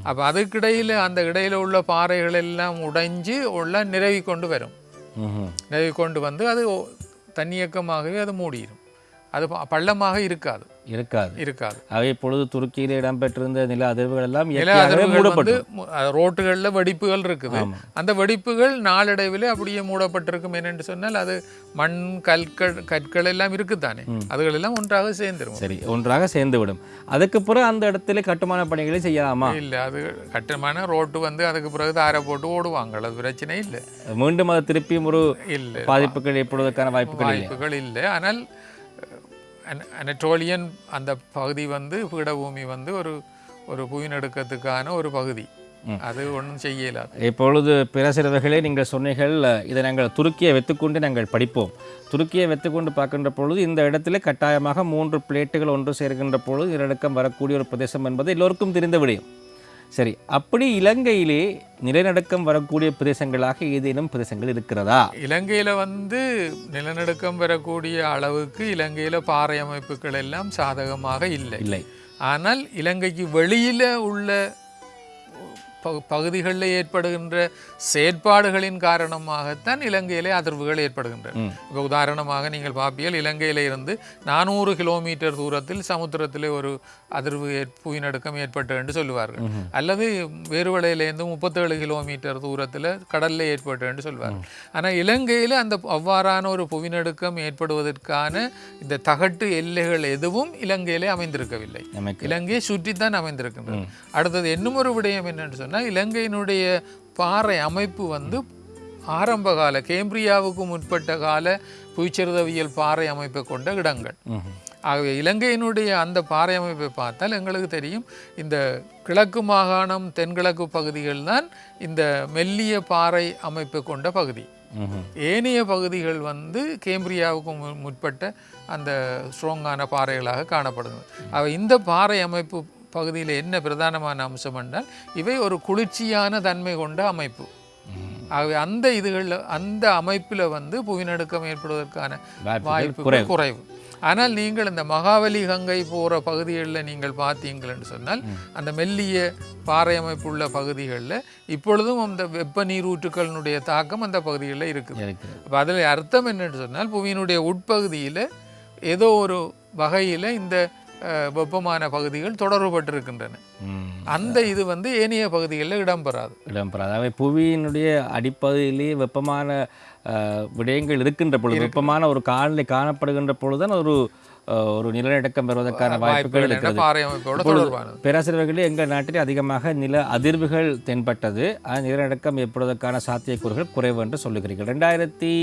அப்போ அதுக்கிடையில் அந்த இடையில உள்ள பாறைகள் எல்லாம் உடைஞ்சு உள்ள நிரவி கொண்டு வரும். நிரவி கொண்டு வந்து அது தன்னியக்கமாகவே அது மூடிடும் அது பள்ளமாக இருக்காது. இருக்காது. இருக்காது. அவை இப்பொழுது துருக்கியில் இடம்பெற்றிருந்த நில அதிர்வுகள் எல்லாம் நில அதிர்வுகள் வந்து ரோட்டுகளில் வெடிப்புகள் இருக்குது. அந்த வெடிப்புகள் நாளடைவில் அப்படியே மூடப்பட்டிருக்கும். என்னென்று சொன்னால் அது மண் கற்கள் கற்கள் எல்லாம் இருக்குதானே அதுகள் எல்லாம் ஒன்றாக சேர்ந்துரும். சரி ஒன்றாக சேர்ந்து விடும் அதுக்கு பிறகு அந்த இடத்துல கட்டுமான பணிகளை செய்யலாமா? இல்ல அது கட்டமான ரோட்டு வந்து அதுக்கு பிறகு தாரை போட்டு ஓடுவாங்க. அது பிரச்சனை இல்லை. மீண்டும் அது திருப்பியும் ஒரு இல்லை பாதிப்புகள் ஏற்படுவதற்கான வாய்ப்புகள் வாய்ப்புகள் இல்லை. ஆனால் அனட்டோலியன் அந்த பகுதி வந்து பீடபூமி வந்து ஒரு ஒரு புவிநடுக்கத்துக்கான ஒரு பகுதி. அது ஒன்றும் செய்ய இயலாது இப்பொழுது பேராசிரியர்களே நீங்கள் சொன்னீர்கள் இதை நாங்கள் துருக்கியை வைத்துக்கொண்டு நாங்கள் படிப்போம். துருக்கியை வைத்துக்கொண்டு பார்க்கின்ற பொழுது இந்த இடத்துல கட்டாயமாக மூன்று பிளேட்டுகள் ஒன்று சேர்க்கின்ற பொழுது நிலநடுக்கம் வரக்கூடிய ஒரு பிரதேசம் என்பது எல்லோருக்கும் தெரிந்த விடயம் சரி அப்படி இலங்கையிலே நிலநடுக்கம் வரக்கூடிய பிரதேசங்களாக ஏதேனும் பிரதேசங்கள் இருக்கிறதா? இலங்கையில் வந்து நிலநடுக்கம் பெறக்கூடிய அளவுக்கு இலங்கையில் பாறை அமைப்புகள் எல்லாம் சாதகமாக இல்லை. இல்லை. ஆனால் இலங்கைக்கு வெளியில் உள்ள பகுதிகளில் ஏற்படுகின்ற செயற்பாடுகளின் காரணமாகத்தான் இலங்கையிலே அதிர்வுகள் ஏற்படுகின்றன. இப்போ உதாரணமாக நீங்கள் பார்ப்பீர்கள் இலங்கையில இருந்து நானூறு கிலோமீட்டர் தூரத்தில் சமுத்திரத்திலே ஒரு அதிர்வு புவிநடுக்கம் ஏற்பட்டு என்று சொல்லுவார்கள். அல்லது வேறுவலையிலேருந்து முப்பத்தேழு கிலோமீட்டர் தூரத்தில் கடல்ல ஏற்பட்டு என்று சொல்வார்கள். ஆனால் இலங்கையில் அந்த அவ்வாறான ஒரு புவிநடுக்கம் ஏற்படுவதற்கான இந்த தகட்டு எல்லைகள் எதுவும் இலங்கையிலே அமைந்திருக்கவில்லை. இலங்கையை சுற்றித்தான் அமைந்திருக்கின்றது அடுத்தது இன்னும் ஒரு விடயம் என்னன்னு சொன்னால் இலங்கையினுடைய பாறை அமைப்பு வந்து ஆரம்ப கால கேம்பிரியாவுக்கு முற்பட்ட கால புவிச்சரிதவியல் பாறை அமைப்பை கொண்ட இடங்கள். ஆகவே இலங்கையினுடைய அந்த பாறை அமைப்பை பார்த்தால் எங்களுக்கு தெரியும் இந்த கிழக்கு மாகாணம் தென்கிழக்கு பகுதிகள் தான் இந்த மெல்லிய பாறை அமைப்பை கொண்ட பகுதி. ஏனைய பகுதிகள் வந்து கேம்பிரியாவுக்கு மு- முற்பட்ட அந்த ஸ்ட்ராங்கான பாறைகளாக காணப்படுகிறது அவை இந்த பாறை அமைப்பு பகுதியில் என்ன பிரதானமான அம்சம் என்றால் இவை ஒரு குளிர்ச்சியான தன்மை கொண்ட அமைப்பு. ஆகவே அந்த இதுகளில் அந்த அமைப்பில் வந்து புவிநடுக்கம் ஏற்படுவதற்கான வாய்ப்புகள் குறைவு. ஆனால் நீங்கள் இந்த மகாவலி கங்கை போகிற பகுதிகளில் நீங்கள் பார்த்தீங்கள் என்று சொன்னால் அந்த மெல்லிய பாறை அமைப்புள்ள பகுதிகளில் இப்பொழுதும் அந்த வெப்ப நீரூற்றுக்களினுடைய தாக்கம் அந்த பகுதிகளில் இருக்குது. அப்போ அதில் அர்த்தம் என்னன்னு சொன்னால் புவியினுடைய உட்பகுதியில் ஏதோ ஒரு வகையில் இந்த வெப்பமான பகுதிகள் தொடர்புபட்டிருக்கின்றன. அந்த இது வந்து ஏனைய பகுதிகளில் இடம்பெறாது இடம்பெறாது அவை புவியினுடைய அடிப்பகுதியிலேயே வெப்பமான விடயங்கள் இருக்கின்ற பொழுது வெப்பமான ஒரு காலநிலை காணப்படுகின்ற பொழுதுதான் ஒரு ஒரு நிலநடுக்கம் வருவதற்கான வாய்ப்புகள் இருக்கிறது. பேராசிரியர்களே எங்கள் நாட்டில் அதிகமாக நில அதிர்வுகள் தென்பட்டது. நிலநடுக்கம் ஏற்படுவதற்கான சாத்தியக்கூறுகள் குறைவு என்று சொல்லுகிறீர்கள். ரெண்டாயிரத்தி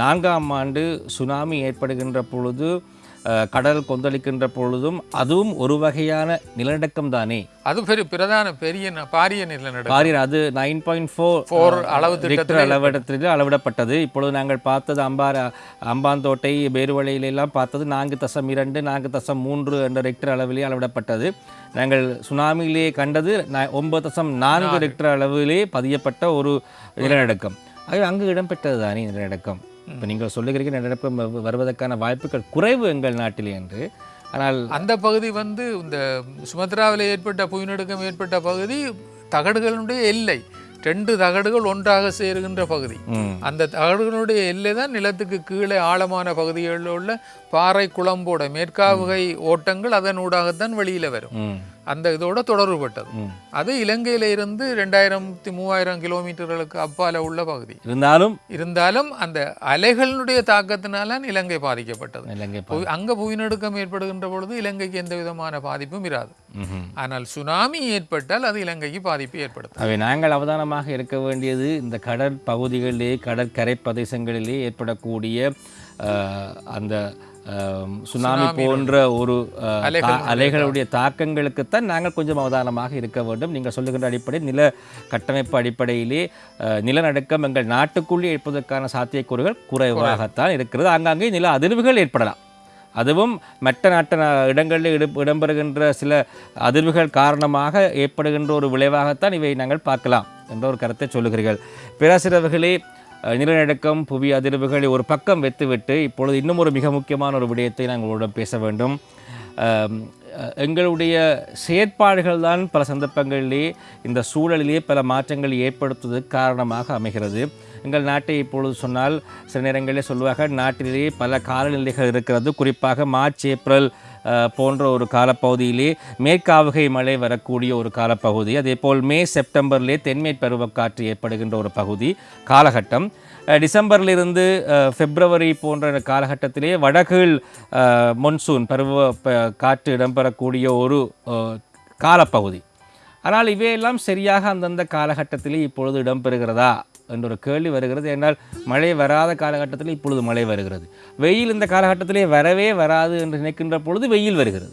நான்காம் ஆண்டு சுனாமி ஏற்படுகின்ற பொழுது கடல் கொந்தளிக்கின்ற பொழுதும் அதுவும் ஒரு வகையான நிலநடுக்கம் தானே? அது பெரிய பிரதான பெரிய பாரிய நிலநடுக்கம். பாரியர் அது நைன் பாயிண்ட் ஃபோர் Four அளவு ரிக்டர் அளவிடத்தில் அளவிடப்பட்டது. இப்பொழுது நாங்கள் பார்த்தது அம்பார அம்பாந்தோட்டை பேருவளையில எல்லாம் பார்த்தது நான்கு தசம் இரண்டு நான்கு தசம் மூன்று என்ற ரெக்டர் அளவிலே அளவிடப்பட்டது. நாங்கள் சுனாமியிலே கண்டது ஒன்பது தசம் நான்கு ரெக்டர் அளவிலே பதியப்பட்ட ஒரு நிலநடுக்கம். ஆகவே அங்கு இடம்பெற்றது தானே நிலநடுக்கம். இப்போ நீங்கள் சொல்லுகிறீங்க வ- வருவதற்கான வாய்ப்புகள் குறைவு எங்கள் நாட்டிலே என்று. ஆனால் அந்த பகுதி வந்து இந்த சுமத்ராவில் ஏற்பட்ட புவிநடுக்கம் ஏற்பட்ட பகுதி தகடுகளுடைய எல்லை. ரெண்டு தகடுகள் ஒன்றாக சேருகின்ற பகுதி. அந்த தகடுகளுடைய எல்லை தான் நிலத்துக்கு கீழே ஆழமான பகுதிகளில் உள்ள பாறை குழம்போட மேற்காவுகை ஓட்டங்கள் அதன் ஊடாகத்தான் வெளியில வரும். அந்த இதோட தொடர்புபட்டது. அது இலங்கையில இருந்து ரெண்டாயிரத்தி மூவாயிரம் கிலோமீட்டர்களுக்கு அப்பால உள்ள பகுதி. இருந்தாலும் இருந்தாலும் அந்த அலைகளினுடைய தாக்கத்தினால இலங்கை பாதிக்கப்பட்டது. இலங்கை அங்க புவிநடுக்கம் ஏற்படுகின்ற பொழுது இலங்கைக்கு எந்த விதமான பாதிப்பும் இராது. ஆனால் சுனாமி ஏற்பட்டால் அது இலங்கைக்கு பாதிப்பு ஏற்படுத்தும். அவை நாங்கள் அவதானமாக இருக்க வேண்டியது இந்த கடற் பகுதிகளிலே கடற்கரை பிரதேசங்களிலே ஏற்படக்கூடிய அந்த சுனாமி போன்ற ஒரு அலைகளுடைய தாக்கங்களுக்குத்தான் நாங்கள் கொஞ்சம் அவதானமாக இருக்க வேண்டும். நீங்கள் சொல்லுகின்ற அடிப்படை நில கட்டமைப்பு அடிப்படையிலே நிலநடுக்கம் எங்கள் நாட்டுக்குள்ளே ஏற்பதற்கான சாத்தியக்கூறுகள் குறைவாகத்தான் இருக்கிறது. ஆங்காங்கே நில அதிர்வுகள் ஏற்படலாம். அதுவும் மற்ற நாட்டு இடங்களில் இடம் இடம்பெறுகின்ற சில அதிர்வுகள் காரணமாக ஏற்படுகின்ற ஒரு விளைவாகத்தான் இவை நாங்கள் பார்க்கலாம் என்ற ஒரு கருத்தை சொல்லுகிறீர்கள். பேராசிரியர் அவர்களே அஹ், நிலநடுக்கம் புவி அதிர்வுகளை ஒரு பக்கம் வைத்துவிட்டு இப்பொழுது இன்னும் ஒரு மிக முக்கியமான ஒரு விடயத்தை நாங்கள் உங்களிடம் பேச வேண்டும். எங்களுடைய செயற்பாடுகள் தான் பல சந்தர்ப்பங்களிலே இந்த சூழலிலே பல மாற்றங்களை ஏற்படுத்துவதற்கு காரணமாக அமைகிறது. எங்கள் நாட்டை இப்பொழுது சொன்னால் சில நேரங்களில் சொல்லுவார்கள் நாட்டிலேயே பல காலநிலைகள் இருக்கிறது. குறிப்பாக மார்ச் ஏப்ரல் போன்ற ஒரு காலப்பகுதியிலே மேற்காவுகை மழை வரக்கூடிய ஒரு காலப்பகுதி. அதேபோல் மே செப்டம்பர்லே தென்மேற் பருவக்காற்று ஏற்படுகின்ற ஒரு பகுதி காலகட்டம். டிசம்பர்லிருந்து பிப்ரவரி போன்ற காலகட்டத்திலே வடகீழ் மொன்சூன் பருவ ப- காற்று இடம்பெறக்கூடிய ஒரு காலப்பகுதி. ஆனால் இவையெல்லாம் சரியாக அந்தந்த காலகட்டத்திலே இப்பொழுது இடம்பெறுகிறதா? என்ற ஒரு கேள்வி வருகிறது. ஏனால் மழை வராத காலகட்டத்தில் இப்பொழுது மழை வருகிறது. வெயில் இந்த காலகட்டத்திலே வரவே வராது என்று நினைக்கின்ற பொழுது வெயில் வருகிறது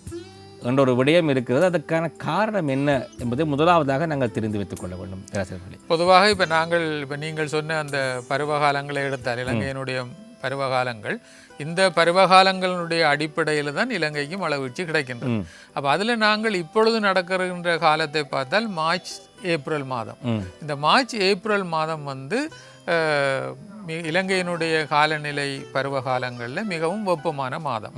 என்ற ஒரு விடயம் இருக்கிறது. அதற்கான காரணம் என்ன என்பதை முதலாவதாக நாங்கள் தெரிந்து வைத்துக் கொள்ள வேண்டும். பேராசிரியர்களே. பொதுவாக இப்போ நாங்கள் இப்போ நீங்கள் சொன்ன அந்த பருவகாலங்களை எடுத்தால் இலங்கையினுடைய பருவகாலங்கள் இந்த பருவகாலங்களுடைய அடிப்படையில் தான் இலங்கைக்கு மழை வீழ்ச்சி கிடைக்கின்றது. அப்போ அதில் நாங்கள் இப்பொழுது நடக்கின்ற காலத்தை பார்த்தால் மார்ச் ஏப்ரல் மாதம். இந்த மார்ச் ஏப்ரல் மாதம் வந்து இலங்கையினுடைய காலநிலை பருவ காலங்களில் மிகவும் வெப்பமான மாதம்.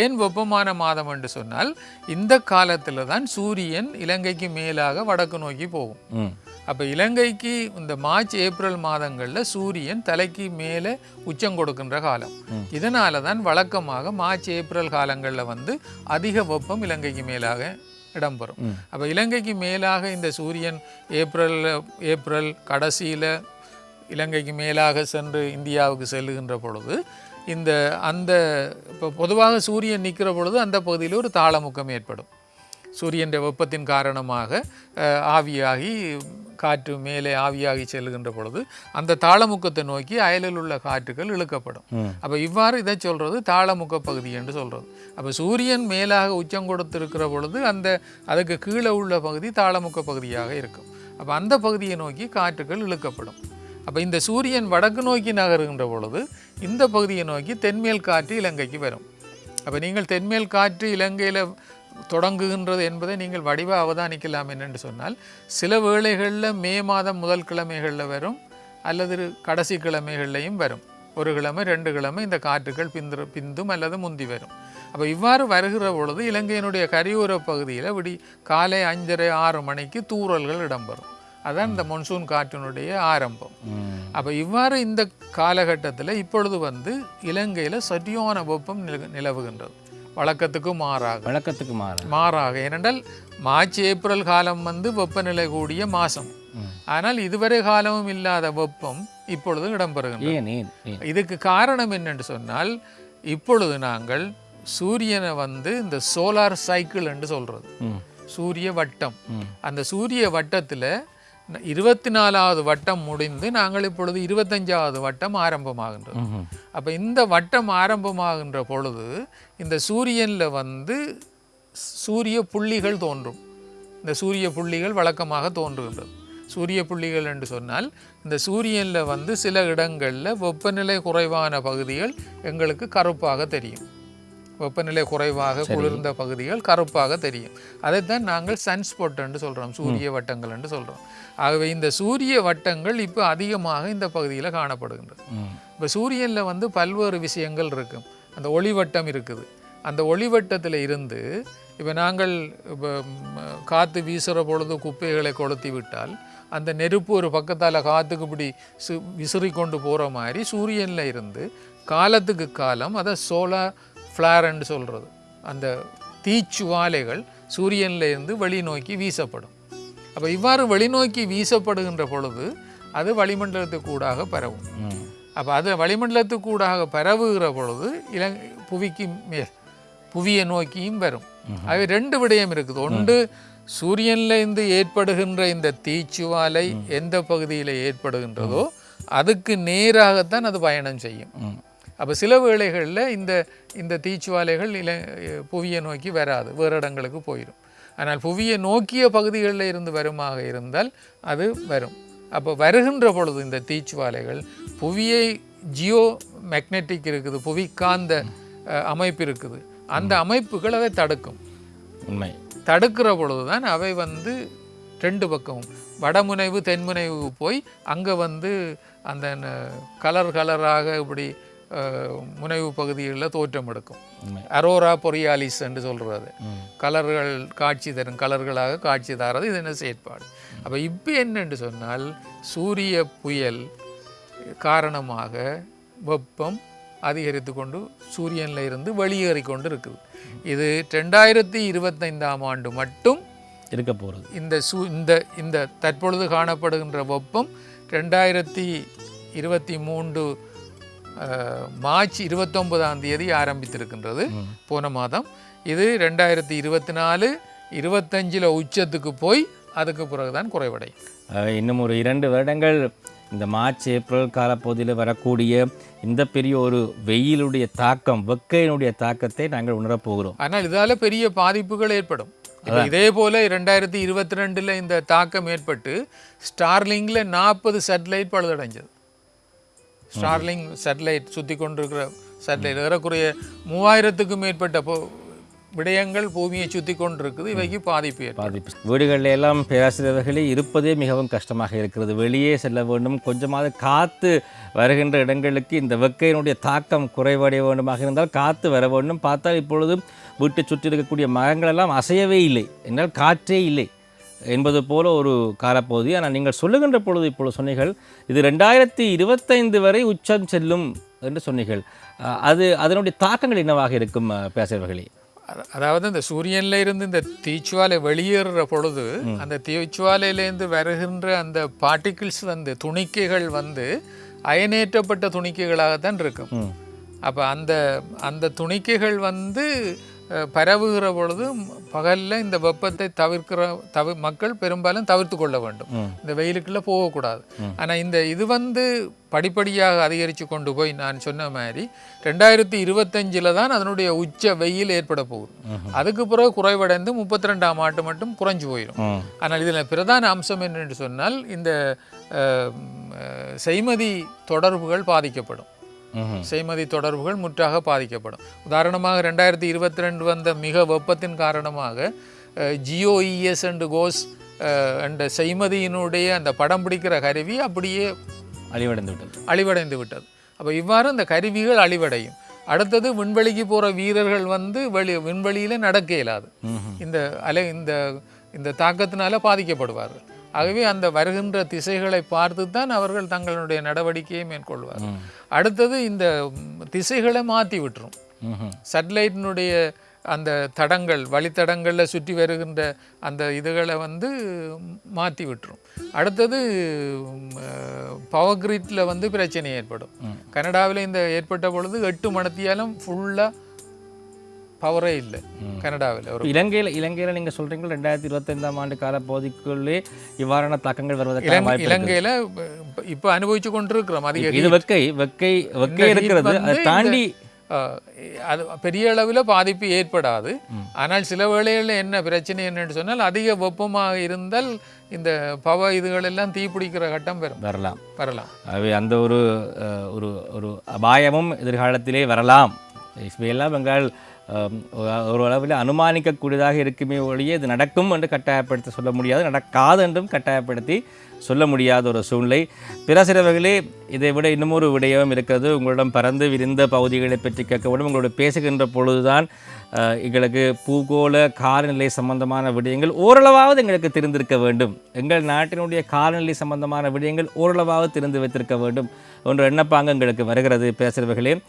ஏன் வெப்பமான மாதம் என்று சொன்னால் இந்த காலத்தில் தான் சூரியன் இலங்கைக்கு மேலாக வடக்கு நோக்கி போகும். அப்போ இலங்கைக்கு இந்த மார்ச் ஏப்ரல் மாதங்களில் சூரியன் தலைக்கு மேலே உச்சம் கொடுக்கின்ற காலம். இதனால தான் வழக்கமாக மார்ச் ஏப்ரல் காலங்களில் வந்து அதிக வெப்பம் இலங்கைக்கு மேலாக இடம்பெறும். அப்போ இலங்கைக்கு மேலாக இந்த சூரியன் ஏப்ரல் ஏப்ரல் கடைசியில் இலங்கைக்கு மேலாக சென்று இந்தியாவுக்கு செல்லுகின்ற பொழுது இந்த அந்த இப்போ பொதுவாக சூரியன் நிற்கிற பொழுது அந்த பகுதியில் ஒரு தாளமுக்கம் ஏற்படும் சூரியன் வெப்பத்தின் காரணமாக ஆவியாகி காற்று மேலே ஆவியாகி செல்லுகின்ற பொழுது அந்த தாளமுக்கத்தை நோக்கி அயலில் உள்ள காற்றுகள் இழுக்கப்படும். அப்போ இவ்வாறு இதை சொல்றது தாளமுக்க பகுதி என்று சொல்றது. அப்போ சூரியன் மேலாக உச்சம் கொடுத்திருக்கிற பொழுது அந்த அதுக்கு கீழே உள்ள பகுதி தாளமுக்க பகுதியாக இருக்கும். அப்போ அந்த பகுதியை நோக்கி காற்றுகள் இழுக்கப்படும். அப்போ இந்த சூரியன் வடக்கு நோக்கி நகருகின்ற பொழுது இந்த பகுதியை நோக்கி தென்மேல் காற்று இலங்கைக்கு வரும். அப்போ நீங்கள் தென்மேல் காற்று இலங்கையில் தொடங்குகின்றது என்பதை நீங்கள் வடிவ அவதானிக்கலாம் என்னென்று சொன்னால் சில வேளைகளில் மே மாதம் முதல் கிழமைகளில் வரும் அல்லது கடைசி கிழமைகள்லையும் வரும். ஒரு கிழமை ரெண்டு கிழமை இந்த காற்றுகள் பிந்து பிந்தும் அல்லது முந்தி வரும். அப்போ இவ்வாறு வருகிற பொழுது இலங்கையினுடைய கரையோர பகுதியில் விடி காலை அஞ்சரை ஆறு மணிக்கு தூறல்கள் இடம்பெறும். அதான் இந்த மொன்சூன் காற்றினுடைய ஆரம்பம். அப்போ இவ்வாறு இந்த காலகட்டத்தில் இப்பொழுது வந்து இலங்கையில் சரியான வெப்பம் நில நிலவுகின்றது. வழக்கத்துக்கு மாறாக. வழக்கத்துக்கு மாற மாறாக. ஏனென்றால் மார்ச் ஏப்ரல் காலம் வந்து வெப்பநிலை கூடிய மாதம். ஆனால் இதுவரை காலமும் இல்லாத வெப்பம் இப்பொழுது ஏன் இதுக்கு காரணம் என்னென்று சொன்னால் இப்பொழுது நாங்கள் சூரியனை வந்து இந்த சோலார் சைக்கிள் என்று சொல்கிறது ம். சூரிய வட்டம். அந்த சூரிய வட்டத்தில் இருபத்தி நாலாவது வட்டம் முடிந்து நாங்கள் இப்பொழுது இருபத்தஞ்சாவது வட்டம் ஆரம்பமாகின்றது. அப்போ இந்த வட்டம் ஆரம்பமாகின்ற பொழுது இந்த சூரியனில் வந்து சூரிய புள்ளிகள் தோன்றும். இந்த சூரிய புள்ளிகள் வழக்கமாக தோன்றுகின்றது. சூரிய புள்ளிகள் என்று சொன்னால் இந்த சூரியனில் வந்து சில இடங்களில் வெப்பநிலை குறைவான பகுதிகள் எங்களுக்கு கருப்பாக தெரியும். வெப்பநிலை குறைவாக குளிர்ந்த பகுதிகள் கருப்பாக தெரியும். அதைத்தான் நாங்கள் சன்ஸ்பாட் என்று சொல்கிறோம் சூரிய வட்டங்கள் என்று சொல்கிறோம் ஆகவே இந்த சூரிய வட்டங்கள் இப்போ அதிகமாக இந்த பகுதியில் காணப்படுகின்றது. இப்போ சூரியனில் வந்து பல்வேறு விஷயங்கள் இருக்கும். அந்த ஒளிவட்டம் இருக்குது. அந்த ஒளிவட்டத்தில் இருந்து இப்போ நாங்கள் இப்போ காற்று வீசுகிற பொழுது குப்பைகளை கொளுத்தி விட்டால் அந்த நெருப்பு ஒரு பக்கத்தால் காற்றுக்கு இப்படி சு விசிறி கொண்டு போகிற மாதிரி சூரியனில் இருந்து காலத்துக்கு காலம் அதை சோலார் ஃப்ளார்ன்னு சொல்கிறது அந்த தீச்சுவாலைகள் சூரியனில் இருந்து வெளிநோக்கி வீசப்படும். அப்போ இவ்வாறு வெளிநோக்கி வீசப்படுகின்ற பொழுது அது வளிமண்டலத்துக்கூடாக பரவும். அப்போ அது வளிமண்டலத்துக்கூடாக பரவுகிற பொழுது இலங் புவிக்கு மேல் புவியை நோக்கியும் வரும். அது ரெண்டு விடயம் இருக்குது. ஒன்று சூரியன்ல இருந்து ஏற்படுகின்ற இந்த தீச்சுவாலை எந்த பகுதியில் ஏற்படுகின்றதோ அதுக்கு நேராகத்தான் அது பயணம் செய்யும். அப்போ சில வேளைகளில் இந்த இந்த தீச்சுவாலைகள் இல புவியை நோக்கி வராது. வேறு இடங்களுக்கு போயிடும் ஆனால் புவியை நோக்கிய பகுதிகளில் இருந்து வருமாக இருந்தால் அது வரும். அப்போ வருகின்ற பொழுது இந்த தீச்சுவாலைகள் புவியை ஜியோ மேக்னெட்டிக் இருக்குது புவி காந்த அஹ், அமைப்பு இருக்குது. அந்த அமைப்புகள் அதை தடுக்கும். உண்மை. தடுக்கிற பொழுது தான் அவை வந்து ரெண்டு பக்கமும் வடமுனைவு தென்முனைவு போய் அங்கே வந்து அந்த கலர் கலராக இப்படி முனைவு பகுதிகளில் தோற்றம் எடுக்கும். அரோரா பொரியாலிஸ் என்று சொல்கிறது கலர்கள் காட்சி தரும் கலர்களாக காட்சி தரது இது என்ன செயற்பாடு? அப்போ இப்போ என்னென்று சொன்னால் சூரிய புயல் காரணமாக வெப்பம் அதிகரித்து கொண்டு சூரியனில் இருந்து வெளியேறி கொண்டு இருக்குது இது ரெண்டாயிரத்தி இருபத்தைந்தாம் ஆண்டு மட்டும் இருக்க போகிறது இந்த சூ இந்த இந்த தற்பொழுது காணப்படுகின்ற வெப்பம் ரெண்டாயிரத்தி இருபத்தி மூன்று மார்ச் இருபத்தொன்பதாம் தேதி ஆரம்பித்திருக்கின்றது. போன மாதம். இது ரெண்டாயிரத்தி இருபத்தி நாலு இருபத்தஞ்சில் உச்சத்துக்கு போய் அதுக்கு பிறகுதான் குறைவடையும் அஹ் இன்னும் ஒரு இரண்டு வருடங்கள் இந்த மார்ச் ஏப்ரல் காலப்பகுதியில் வரக்கூடிய இந்த பெரிய ஒரு வெயிலுடைய தாக்கம் வெக்கையினுடைய தாக்கத்தை நாங்கள் உணரப் போகிறோம். ஆனால் இதால பெரிய பாதிப்புகள் ஏற்படும். இதே போல ரெண்டாயிரத்தி இருபத்தி ரெண்டுல இந்த தாக்கம் ஏற்பட்டு ஸ்டார்லிங்கில் நாற்பது சேட்டலைட் பழுதடைஞ்சது. ஸ்டார்லிங் சேட்டலைட் சுற்றி கொண்டிருக்கிற சேட்டலைட் ஏறக்குறைய மூவாயிரத்துக்கும் மேற்பட்ட பொ- விடயங்கள் பூமியை சுற்றி கொண்டிருக்குது இவைக்கு பாதிப்பு பாதிப்பு. வீடுகளில் எல்லாம் பேராசிரியர்களே இருப்பதே மிகவும் கஷ்டமாக இருக்கிறது. வெளியே செல்ல வேண்டும். கொஞ்சமாவது காற்று வருகின்ற இடங்களுக்கு இந்த வெக்கையினுடைய தாக்கம் குறைவடைய வேண்டுமாக இருந்தால் காற்று வர வேண்டும். பார்த்தால் இப்பொழுதும் வீட்டை சுற்றி இருக்கக்கூடிய மரங்கள் எல்லாம் அசையவே இல்லை. என்றால் காற்றே இல்லை. என்பது போல ஒரு காலப்பகுதி. ஆனால் நீங்கள் சொல்லுகின்ற பொழுது இப்பொழுது சொன்னீர்கள் இது ரெண்டாயிரத்தி இருபத்தைந்து வரை உச்சம் செல்லும் என்று சொன்னீர்கள். அது அதனுடைய தாக்கங்கள் என்னவாக இருக்கும் அத- அதாவது இந்த சூரியன்ல இருந்து இந்த தீச்சுவாலை வெளியேறுற பொழுது அந்த தீச்சுவாலையிலேருந்து வருகின்ற அந்த பார்ட்டிகிள்ஸ் வந்து துணிக்கைகள் வந்து அயனேற்றப்பட்ட துணிக்கைகளாகத்தான் இருக்கும். அப்போ அந்த அந்த துணிக்கைகள் வந்து பரவுகிற பொழுது பகலில் இந்த வெப்பத்தை தவிர்க்கிற தவி மக்கள் பெரும்பாலும் தவிர்த்து கொள்ள வேண்டும். இந்த வெயிலுக்குள்ளே போகக்கூடாது. ஆனால் இந்த இது வந்து படிப்படியாக அதிகரித்து கொண்டு போய் நான் சொன்ன மாதிரி ரெண்டாயிரத்தி இருபத்தஞ்சில் தான் அதனுடைய உச்ச வெயில் ஏற்பட போகுது. அதுக்கு பிறகு குறைவடைந்து முப்பத்தி ரெண்டாம் ஆண்டு மட்டும் குறைஞ்சு போயிடும் ஆனால் இதில் பிரதான அம்சம் என்னென்று சொன்னால் இந்த செய்மதி தொடர்புகள் பாதிக்கப்படும். செய்மதி தொடர்புகள் முற்றாக பாதிக்கப்படும். உதாரணமாக ரெண்டாயிரத்தி இருபத்தி ரெண்டு வந்த மிக வெப்பத்தின் காரணமாக ஜியோஇஎஸ் அண்டு கோஸ் அண்ட் செய்மதியினுடைய அந்த படம் பிடிக்கிற கருவி அப்படியே அழிவடைந்து விட்டது. அழிவடைந்து விட்டது. அப்போ இவ்வாறு இந்த கருவிகள் அழிவடையும். அடுத்தது விண்வெளிக்கு போகிற வீரர்கள் வந்து வெளி விண்வெளியில் நடக்க இயலாது. இந்த அலை இந்த இந்த தாக்கத்தினால பாதிக்கப்படுவார்கள். ஆகவே அந்த வருகின்ற திசைகளை பார்த்து தான் அவர்கள் தங்களுடைய நடவடிக்கையை மேற்கொள்வார்கள். அடுத்தது இந்த திசைகளை மாற்றி விட்டுரும். சேட்டலைட்டினுடைய அந்த தடங்கள் வழித்தடங்களில் சுற்றி வருகின்ற அந்த இதுகளை வந்து மாற்றி விட்டுரும். அடுத்தது பவர் கிரிட்டில் வந்து பிரச்சனை ஏற்படும். கனடாவில் இந்த ஏற்பட்ட பொழுது எட்டு மணத்தியாலும் ஃபுல்லாக பவரே இல்லை. கனடாவில். ஒரு இலங்கையில் இலங்கையில் நீங்கள் சொல்கிறீங்க ரெண்டாயிரத்தி இருபத்தைந்தாம் ஆண்டு கால பகுதிக்குள்ளே இவ்வாறான தாக்கங்கள் இருக்கு. இலங்கையில் இப்போ அனுபவிச்சு கொண்டிருக்கிறோம். அதிக இது வெக்கை வெக்கை வெக்கை இருக்கிறது. அதை தாண்டி அது பெரிய அளவில் பாதிப்பு ஏற்படாது. ஆனால் சில வேளைகளில் என்ன பிரச்சனை என்னன்னு சொன்னால் அதிக வெப்பமாக இருந்தால் இந்த பவ இதுகள் எல்லாம் தீப்பிடிக்கிற கட்டம் பெறும் வரலாம். வரலாம். அவை அந்த ஒரு ஒரு ஒரு அபாயமும் எதிர்காலத்திலே வரலாம். இவையெல்லாம் எங்களால் அஹ், ஒரு- அளவில் அனுமானிக்கக்கூடியதாக இருக்குமே ஒழிய இது நடக்கும் என்று கட்டாயப்படுத்தி சொல்ல முடியாது நடக்காது என்றும் கட்டாயப்படுத்தி சொல்ல முடியாத ஒரு சூழ்நிலை. பிற சிறவர்களே இதை விட இன்னமொரு விடயம் இருக்கிறது. உங்களிடம் பறந்து விரிந்த பகுதிகளை பற்றி கேட்க வேண்டும் உங்களோட பேசுகின்ற பொழுதுதான் எங்களுக்கு பூகோள காலநிலை சம்பந்தமான விடயங்கள் ஓரளவாவது எங்களுக்கு தெரிந்திருக்க வேண்டும். எங்கள் நாட்டினுடைய காலநிலை சம்பந்தமான விடயங்கள் ஓரளவாவது தெரிந்து வைத்திருக்க வேண்டும். என்ற எண்ணப்பாங்க எங்களுக்கு வருகிறது. பேசுகிறவர்களே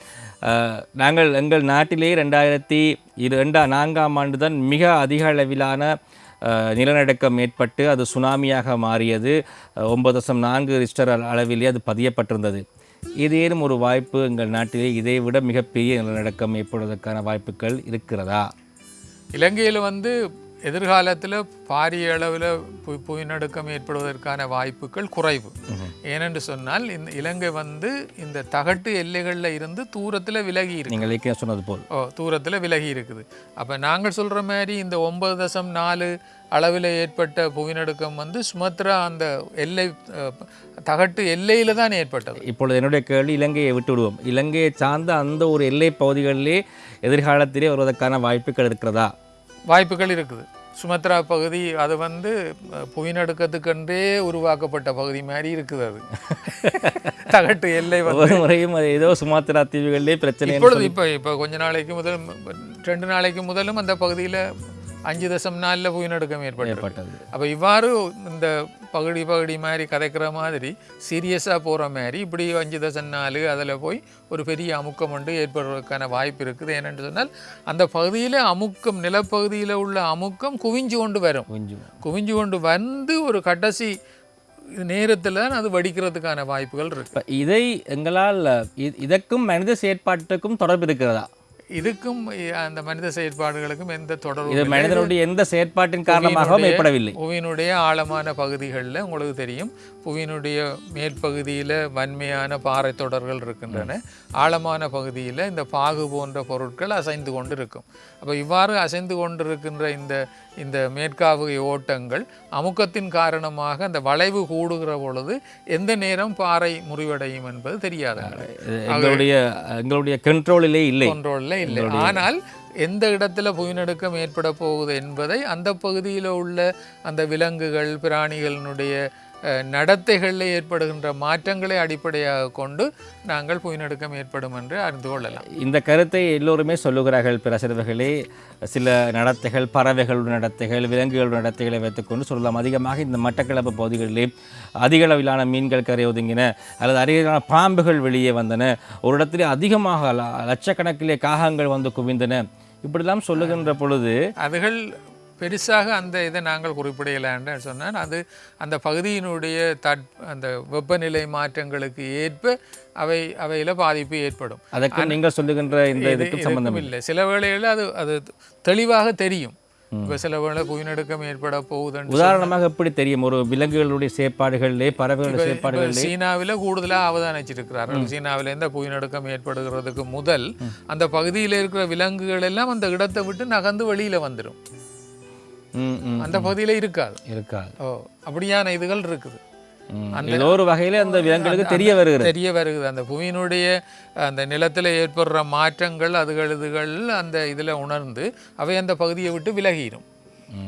நாங்கள் எங்கள் நாட்டிலே ரெண்டாயிரத்தி இரண்டா ரெண்டா நான்காம் ஆண்டு தான் மிக அதிக அளவிலான நிலநடுக்கம் ஏற்பட்டு அது சுனாமியாக மாறியது. ஒன்பது தசம் நான்கு ரிஸ்டர் அளவிலே அது பதியப்பட்டிருந்தது. ஏதேனும் ஒரு வாய்ப்பு எங்கள் நாட்டிலே இதை விட மிகப்பெரிய நிலநடுக்கம் ஏற்படுவதற்கான வாய்ப்புகள் இருக்கிறதா? இலங்கையில் வந்து எதிர்காலத்தில் பாரிய அளவில் பு புவிநடுக்கம் ஏற்படுவதற்கான வாய்ப்புகள் குறைவு. ஏனென்று சொன்னால் இந்த இலங்கை வந்து இந்த தகட்டு எல்லைகளில் இருந்து தூரத்தில் விலகி இருக்கு. சொன்னது போல். ஓ தூரத்தில் விலகி இருக்குது. அப்போ நாங்கள் சொல்கிற மாதிரி இந்த ஒன்பது தசம் நாலு அளவில் ஏற்பட்ட புவிநடுக்கம் வந்து சுமத்ரா அந்த எல்லை தகட்டு எல்லையில் தான் ஏற்பட்டது. இப்பொழுது என்னுடைய கேள்வி இலங்கையை விட்டு விடுவோம் இலங்கையை சார்ந்த அந்த ஒரு எல்லை பகுதிகளிலே எதிர்காலத்திலே வருவதற்கான வாய்ப்புகள் இருக்கிறதா? வாய்ப்புகள் இருக்குது. சுமத்ரா பகுதி அது வந்து புவிநடுக்கத்துக்கென்றே உருவாக்கப்பட்ட பகுதி மாதிரி இருக்குது அது. தகட்டு எல்லை ஒவ்வொரு முறையும் அது ஏதோ சுமாத்திரா தீவுகளிலே பிரச்சனை இப்பொழுது இப்போ இப்போ கொஞ்ச நாளைக்கு முதல் ரெண்டு நாளைக்கு முதலும் அந்த பகுதியில் அஞ்சு தசம் நாலில் புவிநடுக்கம் ஏற்பட்டு ஏற்பட்டது. அப்போ இவ்வாறு இந்த பகுதி பகுதி மாதிரி கதைக்கிற மாதிரி சீரியஸாக போகிற மாதிரி இப்படி அஞ்சு தசம் நாலு அதில் போய் ஒரு பெரிய அமுக்கம் ஒன்று ஏற்படுவதற்கான வாய்ப்பு இருக்குது. ஏனென்று சொன்னால் அந்த பகுதியில் அமுக்கம் நிலப்பகுதியில் உள்ள அமுக்கம் குவிஞ்சு கொண்டு வரும். குவிஞ்சு கொண்டு வந்து ஒரு கடைசி நேரத்தில் அது வெடிக்கிறதுக்கான வாய்ப்புகள் இருக்கு. இதை எங்களால் இதற்கும் மனித செயற்பாட்டுக்கும் தொடர்பு இருக்கிறதா? இதுக்கும் அந்த மனித செயற்பாடுகளுக்கும் எந்த இது தொடர்பும் மனிதனுடைய எந்த செயற்பாட்டின் காரணமாகவும் புவியினுடைய- ஏற்படவில்லை. புவியினுடைய ஆழமான பகுதிகளில் உங்களுக்கு தெரியும். புவியினுடைய மேற்பகுதியில் வன்மையான பாறை தொடர்கள் இருக்கின்றன ஆழமான பகுதியில் இந்த பாகு போன்ற பொருட்கள் அசைந்து கொண்டு இருக்கும். அப்போ இவ்வாறு அசைந்து கொண்டிருக்கின்ற இந்த இந்த மேற்காவுகை ஓட்டங்கள் அமுக்கத்தின் காரணமாக அந்த வளைவு கூடுகிற பொழுது எந்த நேரம் பாறை முறிவடையும் என்பது தெரியாது எங்களுடைய எங்களுடைய கண்ட்ரோலிலே இல்லை. கண்ட்ரோலில் இல்லை. ஆனால் எந்த இடத்துல புவிநடுக்கம் ஏற்பட போகுது என்பதை அந்த பகுதியில் உள்ள அந்த விலங்குகள் பிராணிகளினுடைய நடத்தைகளில் ஏற்படுகின்ற மாற்றங்களை அடிப்படையாக கொண்டு நாங்கள் புவிநடுக்கம் ஏற்படும் என்று அறிந்து கொள்ளலாம். இந்த கருத்தை எல்லோருமே சொல்லுகிறார்கள் பிரசரவர்களே சில நடத்தைகள் பறவைகளுடைய நடத்தைகள் விலங்குகளுடைய நடத்தைகளை வைத்துக்கொண்டு சொல்லலாம். அதிகமாக இந்த மட்டக்களப்பு பகுதிகளிலே அதிக அளவிலான மீன்கள் கரை ஒதுங்கின அல்லது அதிகமான பாம்புகள் வெளியே வந்தன. ஒரு இடத்திலே அதிகமாக லட்சக்கணக்கிலே காகங்கள் வந்து குவிந்தன. இப்படிலாம் சொல்லுகின்ற பொழுது அதுகள் பெருசாக அந்த இதை நாங்கள் குறிப்பிடலான்னு சொன்னால் அது அந்த பகுதியினுடைய தட் அந்த வெப்பநிலை மாற்றங்களுக்கு ஏற்ப அவை அவையில் பாதிப்பு ஏற்படும். அதற்கு நீங்கள் சொல்லுகின்ற இந்த இது இதுக்கும் சம்பந்தம் இல்லை. சில வேளைகளில் அது அது தெளிவாக தெரியும். இப்போ சில வேளை புவிநடுக்கம் ஏற்பட போகுதுன்னு உதாரணமாக எப்படி தெரியும்? ஒரு விலங்குகளுடைய செயற்பாடுகளிலே பறவைகளுடைய இப்ப செயற்பாடுகளிலே. சீனாவில் கூடுதலாக அவதானிச்சிருக்கிறார்கள். சீனாவில் எந்த புவிநடுக்கம் ஏற்படுகிறதுக்கு முதல் அந்த பகுதியில் இருக்கிற விலங்குகள் எல்லாம் அந்த இடத்தை விட்டு நகர்ந்து வெளியில வந்துடும் அந்த பகுதியில இருக்காது. இருக்காது. ஓ அப்படியான இதுகள் இருக்குது. ஏதோ ஒரு வகையில அந்த விலங்குகளுக்கு தெரிய வருகிறது. தெரிய வருகிறது. அந்த புவியினுடைய அந்த நிலத்தில் ஏற்படுற மாற்றங்கள் அதுகள் இதுகள் அந்த இதில் உணர்ந்து அவை அந்த பகுதியை விட்டு விலகிடும்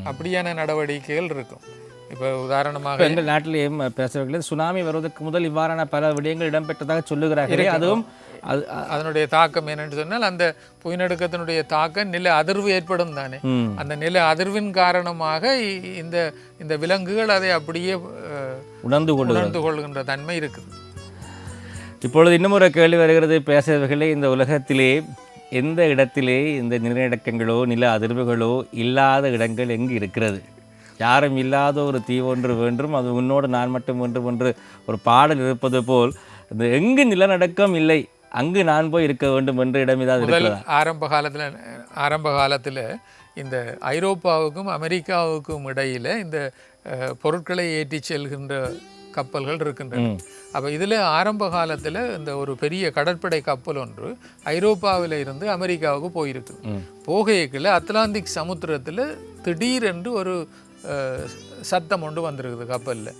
அப்படியான நடவடிக்கைகள் இருக்கும். இப்போ உதாரணமாக எங்கள் நாட்டிலேயும் பேசுறவர்கள் சுனாமி வருவதற்கு முதல் இவ்வாறான பல விடயங்கள் இடம்பெற்றதாக சொல்லுகிறார்களே. அதுவும் அது அதனுடைய தாக்கம் என்னன்னு சொன்னால் அந்த புவிநடுக்கத்தினுடைய தாக்கம் நில அதிர்வு ஏற்படும் தானே. அந்த நில அதிர்வின் காரணமாக இந்த இந்த விலங்குகள் அதை அப்படியே உணர்ந்து கொண்டு உணர்ந்து கொள்கின்ற தன்மை இருக்குது. இப்பொழுது இன்னும் ஒரு கேள்வி வருகிறது. பேசுறவர்களே இந்த உலகத்திலே எந்த இடத்திலே இந்த நிலநடுக்கங்களோ நில அதிர்வுகளோ இல்லாத இடங்கள் எங்கு இருக்கிறது? யாரும் இல்லாத ஒரு தீவு ஒன்று வேண்டும் அது உன்னோடு நான் மட்டும் வேண்டும் என்று ஒரு பாடல் இருப்பது போல் இந்த எங்கு நிலநடுக்கம் இல்லை அங்கு நான் போய் இருக்க வேண்டும் என்ற இடம் ஏதாவது ஆரம்ப காலத்தில் ஆரம்ப காலத்தில் இந்த ஐரோப்பாவுக்கும் அமெரிக்காவுக்கும் இடையில இந்த பொருட்களை ஏற்றிச் செல்கின்ற கப்பல்கள் இருக்கின்றன. அப்போ இதில் ஆரம்ப காலத்தில் இந்த ஒரு பெரிய கடற்படை கப்பல் ஒன்று ஐரோப்பாவில் இருந்து அமெரிக்காவுக்கு போயிருக்கு. போகைக்குள்ள அத்லாந்திக் சமுத்திரத்தில் திடீரென்று ஒரு சத்தம் ஒன்று வந்திருக்குது கப்பலில்.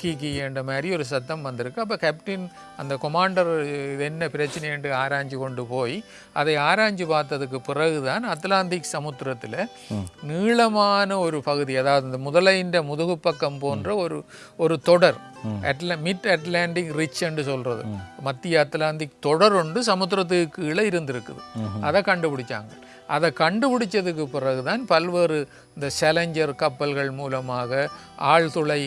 கீ கீ என்ற மாதிரி ஒரு சத்தம் வந்திருக்கு. அப்போ கேப்டன் அந்த கொமாண்டர் இது என்ன பிரச்சனை என்று ஆராய்ஞ்சு கொண்டு போய் அதை ஆராய்ஞ்சு பார்த்ததுக்கு பிறகுதான் அத்லாந்திக் சமுத்திரத்தில் நீளமான ஒரு பகுதி அதாவது இந்த முதலைன்ற முதுகு பக்கம் போன்ற ஒரு ஒரு தொடர். அட்ல மிட் அட்லாண்டிக் ரிச் என்று சொல்றது. மத்திய அத்லாந்திக் தொடர் ஒன்று சமுத்திரத்துக்கு கீழே இருந்திருக்குது. அதை கண்டுபிடிச்சாங்க. அதை கண்டுபிடிச்சதுக்கு பிறகுதான் பல்வேறு இந்த சேலஞ்சர் கப்பல்கள் மூலமாக ஆழ்துளை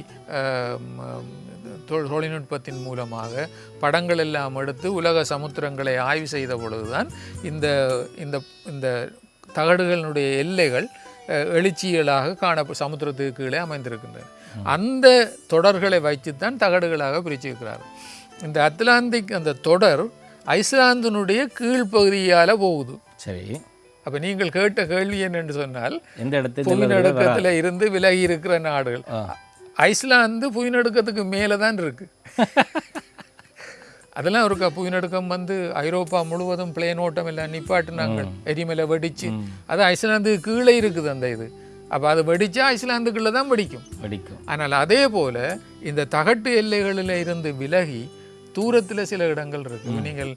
தொழில்நுட்பத்தின் மூலமாக படங்கள் எல்லாம் எடுத்து உலக சமுத்திரங்களை ஆய்வு செய்த பொழுதுதான் இந்த இந்த இந்த தகடுகளினுடைய எல்லைகள் அஹ், எழுச்சியலாக காண சமுத்திரத்துக்கு கீழே அமைந்திருக்கின்றன. அந்த தொடர்களை வைத்துத்தான் தகடுகளாக பிரிச்சிருக்கிறார் இந்த அத்லாந்திக் அந்த தொடர் ஐஸ்லாந்தினுடைய கீழ்ப்பகுதியால் போகுது. சரி. அப்ப நீங்கள் கேட்ட கேள்வி என்னன்னு சொன்னால் எந்த இடத்தில் புவிநடுக்கத்துல இருந்து விலகி இருக்கிற நாடுகள் ஐஸ்லாந்து புவிநடுக்கத்துக்கு மேலே தான் இருக்கு. அதெல்லாம் இருக்கா? புவிநடுக்கம் வந்து ஐரோப்பா முழுவதும் பிளேன் ஓட்டம் எல்லாம் நிப்பாட்டினாங்க. எரிமலை வெடிச்சு. அது ஐஸ்லாந்துக்கு கீழே இருக்குது அந்த இது. அப்போ அது வெடிச்சா ஐஸ்லாந்துக்குள்ளே தான் வெடிக்கும். வெடிக்கும். ஆனால் அதே போல இந்த தகட்டு எல்லைகளில் இருந்து விலகி தூரத்தில் சில இடங்கள் இருக்கு. நீங்கள்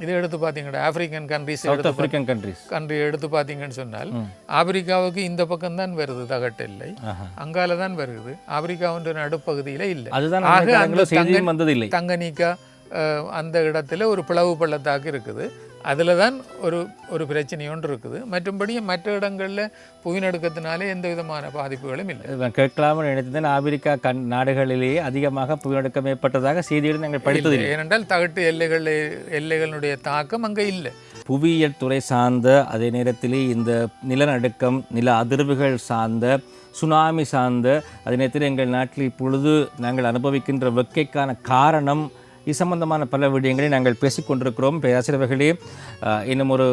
இதை எடுத்து பார்த்தீங்கன்னா African countries south African countries country எடுத்து பார்த்தீங்கன்னு சொன்னால் ஆப்பிரிக்காவுக்கு இந்த பக்கம் தான் வருது தகட்டு ஆஹா. அங்கால தான் வருது. ஆப்பிரிக்காவுன்ற நடுப்பகுதியில் இல்லை. அதுதான் தங்கனிக்கா அந்த இடத்துல ஒரு பிளவு பள்ளத்தாக்கு இருக்குது. அதில் தான் ஒரு ஒரு பிரச்சனை ஒன்று இருக்குது. மற்றும்படி மற்ற இடங்களில் புவிநடுக்கத்தினாலே எந்த விதமான பாதிப்புகளும் இல்லை. நான் கேட்கலாம்னு நினைத்தேன் ஆப்பிரிக்கா கண் நாடுகளிலேயே அதிகமாக புவிநடுக்கம் ஏற்பட்டதாக செய்தியில் நாங்கள் படித்ததில்லை ஏனென்றால் தகட்டு எல்லைகள் எல்லைகளுடைய தாக்கம் அங்கே இல்லை. புவியியல் துறை சார்ந்த அதே நேரத்திலே இந்த நிலநடுக்கம் நில அதிர்வுகள் சார்ந்த சுனாமி சார்ந்த அதே நேரத்தில் எங்கள் நாட்டில் இப்பொழுது நாங்கள் அனுபவிக்கின்ற வெக்கைக்கான காரணம் இது சம்பந்தமான பல விடயங்களை நாங்கள் பேசிக்கொண்டிருக்கிறோம். பேராசிரியர்களே இன்னும் ஒரு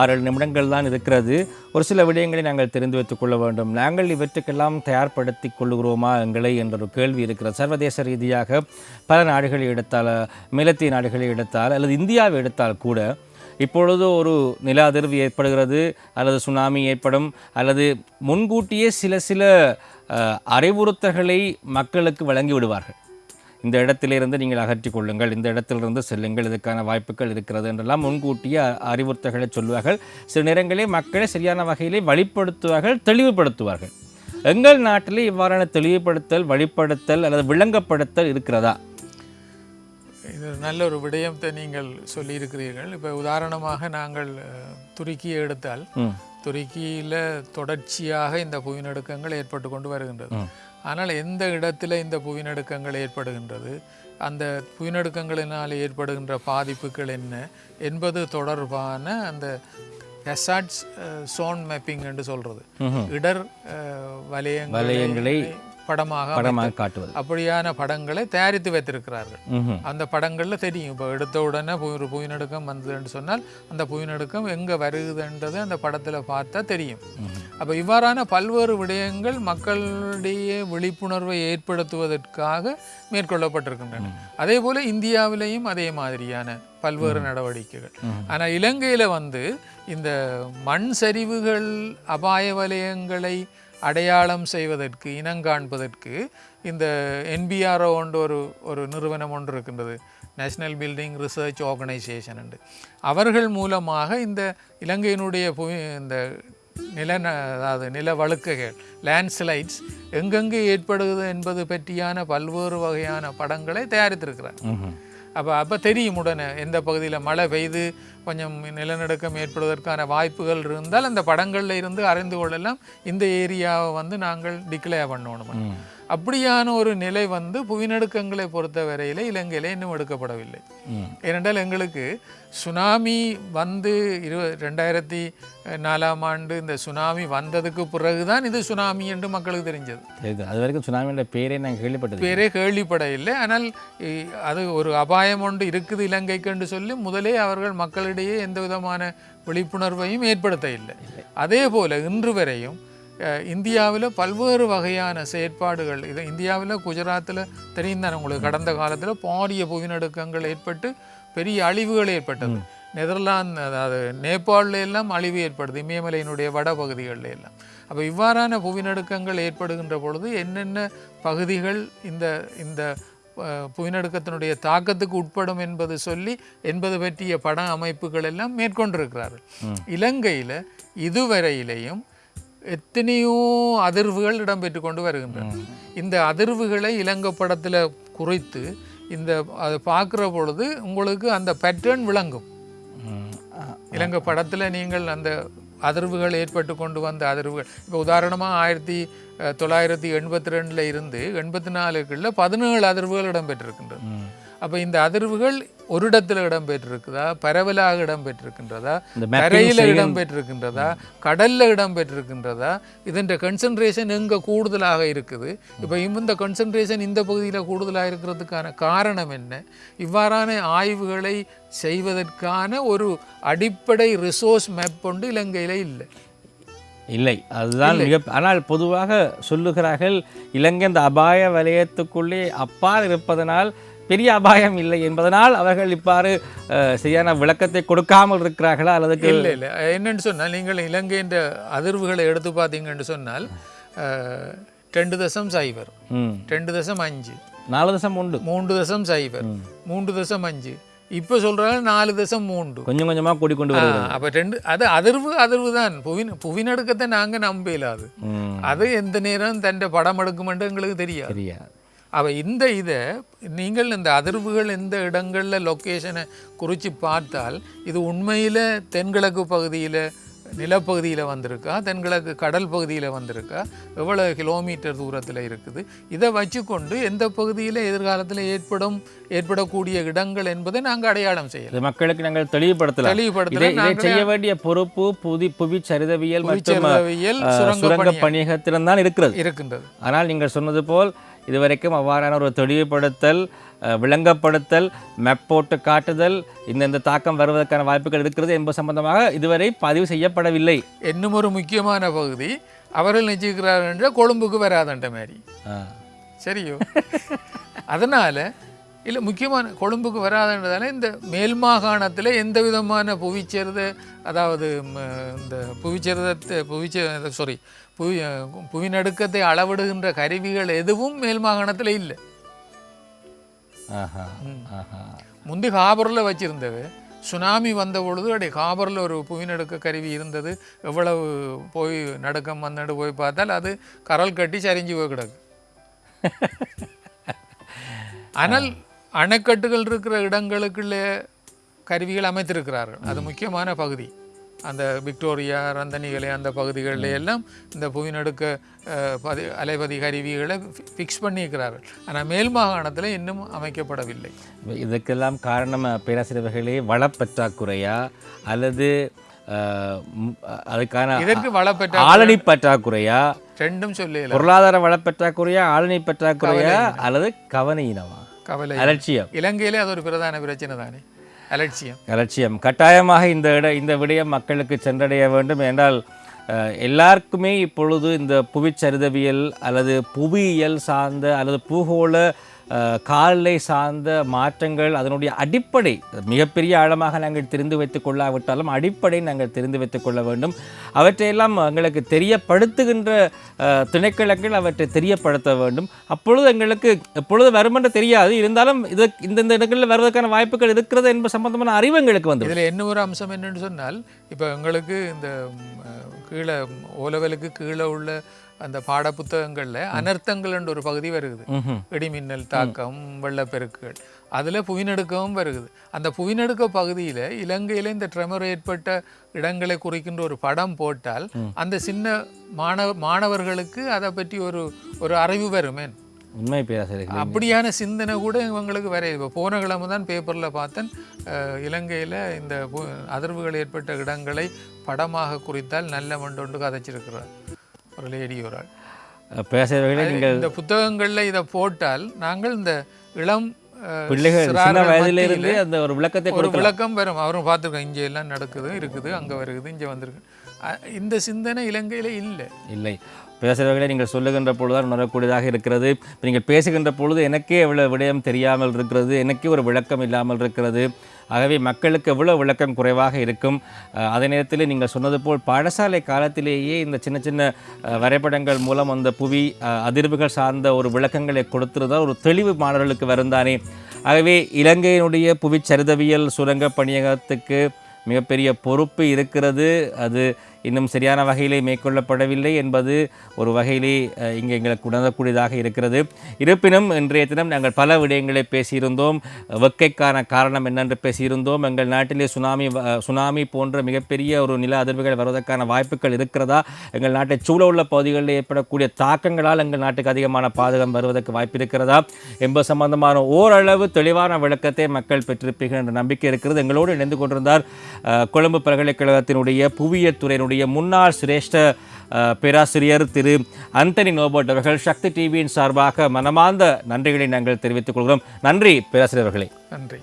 ஆறு நிமிடங்கள் தான் இருக்கிறது. ஒரு சில விடயங்களை நாங்கள் தெரிந்து வைத்துக் கொள்ள வேண்டும். நாங்கள் இவற்றுக்கெல்லாம் தயார்படுத்தி கொள்ளுகிறோமா எங்களை என்ற ஒரு கேள்வி இருக்கிறது. சர்வதேச ரீதியாக பல நாடுகளை எடுத்தால் மேலத்திய நாடுகளை எடுத்தால் அல்லது இந்தியாவை எடுத்தால் கூட இப்பொழுது ஒரு நில அதிர்வு ஏற்படுகிறது அல்லது சுனாமி ஏற்படும் அல்லது முன்கூட்டியே சில சில அறிவுறுத்தல்களை மக்களுக்கு வழங்கி விடுவார்கள். இந்த இடத்திலிருந்து நீங்கள் அகற்றிக் கொள்ளுங்கள் இந்த இடத்திலிருந்து செல்லுங்கள் இதுக்கான வாய்ப்புகள் இருக்கிறது என்றெல்லாம் முன்கூட்டியே அறிவுறுத்தல்களை சொல்வார்கள் சில நேரங்களில் மக்களை சரியான வகையிலே வழிப்படுத்துவார்கள் தெளிவுபடுத்துவார்கள். எங்கள் நாட்டிலே இவ்வாறான தெளிவுபடுத்தல் வழிப்படுத்தல் அல்லது விளங்கப்படுத்தல் இருக்கிறதா? இது நல்ல ஒரு விடயத்தை நீங்கள் சொல்லியிருக்கிறீர்கள். இப்போ உதாரணமாக நாங்கள் துருக்கியை எடுத்தால் துருக்கியில் தொடர்ச்சியாக இந்த புவிநடுக்கங்கள் ஏற்பட்டு கொண்டு வருகின்றது. ஆனால் எந்த இடத்துல இந்த புவிநடுக்கங்கள் ஏற்படுகின்றது அந்த புவிநடுக்கங்களினால் ஏற்படுகின்ற பாதிப்புகள் என்ன என்பது தொடர்பான அந்த ஹெசாட்ஸ் சோன் மேப்பிங் என்று சொல்றது. இடர் வலயங்களை படமாக படமாக காட்டுவது. அப்படியான படங்களை தயாரித்து வைத்திருக்கிறார்கள். அந்த படங்களில் தெரியும். இப்போ எடுத்த உடனே ஒரு புவிநடுக்கம் வந்ததுன்னு சொன்னால் அந்த புவிநடுக்கம் எங்கே வருகுதுன்றது அந்த படத்தில் பார்த்தா தெரியும். அப்போ இவ்வாறான பல்வேறு விடயங்கள் மக்களிடையே விழிப்புணர்வை ஏற்படுத்துவதற்காக மேற்கொள்ளப்பட்டிருக்கின்றன. அதே போல இந்தியாவிலேயும் அதே மாதிரியான பல்வேறு நடவடிக்கைகள். ஆனால் இலங்கையில் வந்து இந்த மண் சரிவுகள் அபாய வலயங்களை அடையாளம் செய்வதற்கு இனங்காண்பதற்கு இந்த என்பிஆர்ஓ ஒன்று ஒரு ஒரு நிறுவனம் ஒன்று இருக்கின்றது. நேஷ்னல் பில்டிங் ரிசர்ச் ஆர்கனைசேஷன் உண்டு. அவர்கள் மூலமாக இந்த இலங்கையினுடைய புவி இந்த நில அதாவது நில வழுக்குகள் லேண்ட்ஸ்லைட்ஸ் எங்கெங்கே ஏற்படுகிறது என்பது பற்றியான பல்வேறு வகையான படங்களை தயாரித்திருக்கிறார். அப்போ அப்போ தெரியும் உடனே எந்த பகுதியில் மழை பெய்து கொஞ்சம் நிலநடுக்கம் ஏற்படுவதற்கான வாய்ப்புகள் இருந்தால் அந்த படங்களில் இருந்து அறிந்து கொள்ளலாம். இந்த ஏரியாவை வந்து நாங்கள் டிக்ளேர் பண்ணணும் அப்படியான ஒரு நிலை வந்து புவிநடுக்கங்களை பொறுத்த வரையில இலங்கையில இன்னும் எடுக்கப்படவில்லை. ஏனென்றால் எங்களுக்கு சுனாமி வந்து இரு ரெண்டாயிரத்தி நாலாம் ஆண்டு இந்த சுனாமி வந்ததுக்கு பிறகுதான் இது சுனாமி என்று மக்களுக்கு தெரிஞ்சது. அது வரைக்கும் சுனாமியோட பேரே நாங்கள் கேள்விப்பட்டது பேரே கேள்விப்பட இல்லை ஆனால் அது ஒரு அபாயம் ஒன்று இருக்குது இலங்கைக்கு என்று சொல்லி முதலே அவர்கள் மக்களிடையே எந்த விதமான விழிப்புணர்வையும் ஏற்படுத்த இல்லை. அதே போல இன்று வரையும் இந்தியாவில் பல்வேறு வகையான செயற்பாடுகள். இது இந்தியாவில் குஜராத்தில் தெரியும் தானே உங்களுக்கு? கடந்த காலத்தில் பாரிய புவிநடுக்கங்கள் ஏற்பட்டு பெரிய அழிவுகள் ஏற்பட்டது. நெதர்லாந்து அதாவது நேபாளில் எல்லாம் அழிவு ஏற்படுது. இமயமலையினுடைய வட பகுதிகளில் எல்லாம். அப்போ இவ்வாறான புவிநடுக்கங்கள் ஏற்படுகின்ற பொழுது என்னென்ன பகுதிகள் இந்த இந்த புவிநடுக்கத்தினுடைய தாக்கத்துக்கு உட்படும் என்பது சொல்லி என்பது பற்றிய பட அமைப்புகள் எல்லாம் மேற்கொண்டிருக்கிறார்கள். இலங்கையில் இதுவரையிலேயும் எத்தனையோ அதிர்வுகள் இடம்பெற்று கொண்டு வருகின்றன. இந்த அதிர்வுகளை இலங்கை படத்தில் குறித்து இந்த அதை பார்க்குற பொழுது உங்களுக்கு அந்த பேட்டர்ன் விளங்கும். இலங்கை படத்தில் நீங்கள் அந்த அதிர்வுகள் ஏற்பட்டு கொண்டு வந்த அதிர்வுகள். இப்போ உதாரணமாக ஆயிரத்தி தொள்ளாயிரத்தி எண்பத்தி ரெண்டில் இருந்து எண்பத்தி நாலுக்குள்ள பதினேழு அதிர்வுகள் இடம்பெற்றிருக்கின்றது. அப்போ இந்த அதிர்வுகள் ஒரு இடத்துல இடம்பெற்றிருக்குதா? பரவலாக இடம்பெற்றிருக்கின்றதா? கரையில் இடம்பெற்றிருக்கின்றதா? கடல்ல இடம்பெற்றிருக்கின்றதா? இதன் கன்சன்ட்ரேஷன் எங்க கூடுதலாக இருக்குது? இப்போ இந்த கன்சன்ட்ரேஷன் இந்த பகுதியில் கூடுதலாக இருக்கிறதுக்கான காரணம் என்ன? இவ்வாறான ஆய்வுகளை செய்வதற்கான ஒரு அடிப்படை ரிசோர்ஸ் மேப் கொண்டு இலங்கையில இல்லை. இல்லை. அதுதான் மிக ஆனால் பொதுவாக சொல்லுகிறார்கள் இலங்கை இந்த அபாய வலயத்துக்குள்ளே அப்பால் இருப்பதனால் பெரிய அபாயம் இல்லை என்பதனால் அவர்கள் இவ்வாறு அஹ், சரியான விளக்கத்தை கொடுக்காமல் இருக்கிறார்களா அல்லது இல்லை இல்லை. என்னன்னு சொன்னால் நீங்கள் இலங்கையின் அதிர்வுகளை எடுத்து பார்த்தீங்கன்னு சொன்னால் ரெண்டு தசம் சைபர். ரெண்டு தசம் அஞ்சு. நாலு தசம் உண்டு மூன்று தசம் சைபர். மூன்று தசம் அஞ்சு. இப்போ சொல்றாங்க நாலு தசம் மூன்று. கொஞ்சம் கொஞ்சமாக கூடிக்கொண்டு வருகிறது. அப்போ ரெண்டு அது அதிர்வு அதிர்வு தான். புவி புவிநடுக்கத்தை நாங்கள் நம்ப இயலாது. ம். அது எந்த நேரம் தன் படம் எடுக்குமென்று எங்களுக்கு தெரியாது. சரியா அவ இந்த இதை நீங்கள் இந்த அதிர்வுகள் எந்த இடங்களில் லொக்கேஷனை குறித்து பார்த்தால் இது உண்மையில் தென்கிழக்கு பகுதியில் நிலப்பகுதியில் வந்திருக்கா? தென்கிழக்கு கடல் பகுதியில் வந்திருக்கா? எவ்வளோ கிலோமீட்டர் தூரத்தில் இருக்குது? இதை வச்சுக்கொண்டு எந்த பகுதியில் எதிர்காலத்தில் ஏற்படும் ஏற்படக்கூடிய இடங்கள் என்பதை நாங்கள் அடையாளம் செய்யலாம். மக்களுக்கு நாங்கள் தெளிவுபடுத்தலாம். தெளிவுபடுத்தலாம். செய்ய வேண்டிய பொறுப்பு புதி புவி சரிதவியல் மற்றும் சுரங்க சுரங்க பணிய- பணியகத்திடம் தான் இருக்கிறது. இருக்கின்றது. ஆனால் நீங்கள் சொன்னது போல் இதுவரைக்கும் அவ்வாறான ஒரு தெளிவுபடுத்தல் விளங்கப்படுத்தல் மேப் போட்டு காட்டுதல் இந்த இந்த தாக்கம் வருவதற்கான வாய்ப்புகள் இருக்கிறது என்பது சம்பந்தமாக இதுவரை பதிவு செய்யப்படவில்லை. இன்னும் ஒரு முக்கியமான பகுதி அவர்கள் நிச்சயிக்கிறார்கள் என்ற கொழும்புக்கு வராதன்ற மாதிரி. சரியோ? அதனால இல்லை முக்கியமான கொழும்புக்கு வராதுன்றதால இந்த மேல் மாகாணத்தில் எந்த விதமான புவிச்சேர்த அதாவது இந்த புவிச்சேர்தத்தை புவிச்சே சாரி புவி புவிநடுக்கத்தை அளவிடுகின்ற கருவிகள் எதுவும் மேல் மாகாணத்தில் இல்லை. முந்தி காபரில் வச்சிருந்தது. சுனாமி வந்த பொழுது அப்படியே காபரில் ஒரு புவிநடுக்க கருவி இருந்தது. எவ்வளவு போய் நடுக்கம் வந்தடு போய் பார்த்தால் அது கரல் கட்டி சரிஞ்சு போய் கிடக்கு. ஆனால் அணைக்கட்டுகள் இருக்கிற இடங்களுக்குள்ளே கருவிகள் அமைத்திருக்கிறார்கள். அது முக்கியமான பகுதி. அந்த விக்டோரியா ரந்தனிகளை அந்த பகுதிகளில் எல்லாம் இந்த புவிநடுக்க பதி அலைபதி கருவிகளை ஃபிக்ஸ் பண்ணியிருக்கிறார்கள் ஆனால் மேல் மாகாணத்தில் இன்னும் அமைக்கப்படவில்லை. இதுக்கெல்லாம் காரணம் பேராசிரியர்களே வளப்பற்றாக்குறையா? அல்லது அதுக்கான இதற்கு வளப்பெற்ற ஆளணி பற்றாக்குறையா? ரெண்டும் சொல்லல பொருளாதார வளப்பற்றாக்குறையா ஆளணி பற்றாக்குறையா அல்லது கவனையினமா கவலை அலட்சியம். இலங்கையிலே அது ஒரு பிரதான பிரச்சனை தானே அலட்சியம். அலட்சியம். கட்டாயமாக இந்த இட இந்த விடயம் மக்களுக்கு சென்றடைய வேண்டும் என்றால் எல்லாருக்குமே இப்பொழுது இந்த புவிச்சரிதவியல் அல்லது புவியியல் சார்ந்த அல்லது பூகோள காலை காலநிலை சார்ந்த மாற்றங்கள் அதனுடைய அடிப்படை மிகப்பெரிய ஆழமாக நாங்கள் தெரிந்து வைத்துக் கொள்ளாவிட்டாலும் அடிப்படை நாங்கள் தெரிந்து வைத்துக் கொள்ள வேண்டும். அவற்றையெல்லாம் எங்களுக்கு தெரியப்படுத்துகின்ற அஹ், அவற்றை தெரியப்படுத்த வேண்டும். அப்பொழுது எங்களுக்கு எப்பொழுது வரும் என்று தெரியாது. இருந்தாலும் இது இந்தந்த இடங்களில் வருவதற்கான வாய்ப்புகள் இருக்கிறது என்பது சம்பந்தமான அறிவு எங்களுக்கு வந்து இதில் என்ன ஒரு அம்சம் என்னென்னு சொன்னால் இப்போ எங்களுக்கு இந்த கீழே ஓலவலுக்கு கீழே உள்ள அந்த பாடப்புத்தகங்களில் அனர்த்தங்கள்ன்ற ஒரு பகுதி வருகுது. இடிமின்னல் தாக்கம் வெள்ளப்பெருக்குகள். அதில் புவிநடுக்கமும் வருகுது. அந்த புவிநடுக்க பகுதியில் இலங்கையில் இந்த ட்ரெமர் ஏற்பட்ட இடங்களை குறிக்கின்ற ஒரு படம் போட்டால் அந்த சின்ன மாணவ மாணவர்களுக்கு அதை பற்றி ஒரு ஒரு அறிவு வருமேன் உண்மை பேராசிரியர்கள் அப்படியான சிந்தனை கூட இவங்களுக்கு வர இப்போ போன கிழமை தான் பேப்பரில் பார்த்தேன். இலங்கையில் இந்த அதிர்வுகள் ஏற்பட்ட இடங்களை படமாக குறித்தால் நல்ல மண்டொண்டு கதைச்சிருக்கிறார். ஒரு லேடி ஒரு ஆள் பேராசிரியர்களே நீங்கள் இந்த புத்தகங்களில் இதை போட்டால் நாங்கள் இந்த இளம் பிள்ளைகள் சின்ன வயதிலிருந்து அந்த ஒரு விளக்கத்தை ஒரு விளக்கம் வரும். அவரும் பார்த்துருக்கோம் இங்கே எல்லாம் நடக்குது இருக்குது அங்கே வருகுது இங்கே வந்திருக்கு. இந்த சிந்தனை இலங்கையில் இல்லை. இல்லை. பேசுகிறவர்களை நீங்கள் சொல்லுகின்ற பொழுதுதான் உணரக்கூடியதாக இருக்கிறது. நீங்கள் பேசுகின்ற பொழுது எனக்கே எவ்வளோ விடயம் தெரியாமல் இருக்கிறது எனக்கே ஒரு விளக்கம் இல்லாமல் இருக்கிறது. ஆகவே மக்களுக்கு எவ்வளோ விளக்கம் குறைவாக இருக்கும். அதே நேரத்தில் நீங்கள் சொன்னது போல் பாடசாலை காலத்திலேயே இந்த சின்ன சின்ன வரைபடங்கள் மூலம் அந்த புவி அதிர்வுகள் சார்ந்த ஒரு விளக்கங்களை கொடுத்திருந்தால் ஒரு தெளிவு மாணவர்களுக்கு வருந்தானே. ஆகவே இலங்கையினுடைய புவிச்சரிதவியல் சுரங்க பணியகத்துக்கு மிகப்பெரிய பொறுப்பு இருக்கிறது. அது இன்னும் சரியான வகையிலே மேற்கொள்ளப்படவில்லை என்பது ஒரு வகையிலே இங்கே எங்களுக்கு உணரக்கூடியதாக இருக்கிறது. இருப்பினும் இன்றைய தினம் நாங்கள் பல விடயங்களை பேசியிருந்தோம். வெக்கைக்கான காரணம் என்னென்று பேசியிருந்தோம். எங்கள் நாட்டிலே சுனாமி வ- சுனாமி போன்ற மிகப்பெரிய ஒரு நில அதிர்வுகள் வருவதற்கான வாய்ப்புகள் இருக்கிறதா? எங்கள் நாட்டை சூழ உள்ள பகுதிகளில் ஏற்படக்கூடிய தாக்கங்களால் எங்கள் நாட்டுக்கு அதிகமான பாதகம் வருவதற்கு வாய்ப்பு இருக்கிறதா? என்பது சம்பந்தமான ஓரளவு தெளிவான விளக்கத்தை மக்கள் பெற்றிருப்பீர்கள் என்ற நம்பிக்கை இருக்கிறது. எங்களோடு இணைந்து கொண்டிருந்தார் கொழும்பு பல்கலைக்கழகத்தினுடைய புவியியல் துறையினுடைய முன்னாள் சிரேஷ்ட பேராசிரியர் திரு அந்தனி நோபர்ட் அவர்கள் சக்தி டிவியின் சார்பாக மனமார்ந்த நன்றிகளை நாங்கள் தெரிவித்துக் கொள்கிறோம். நன்றி பேராசிரியர் அவர்களே நன்றி.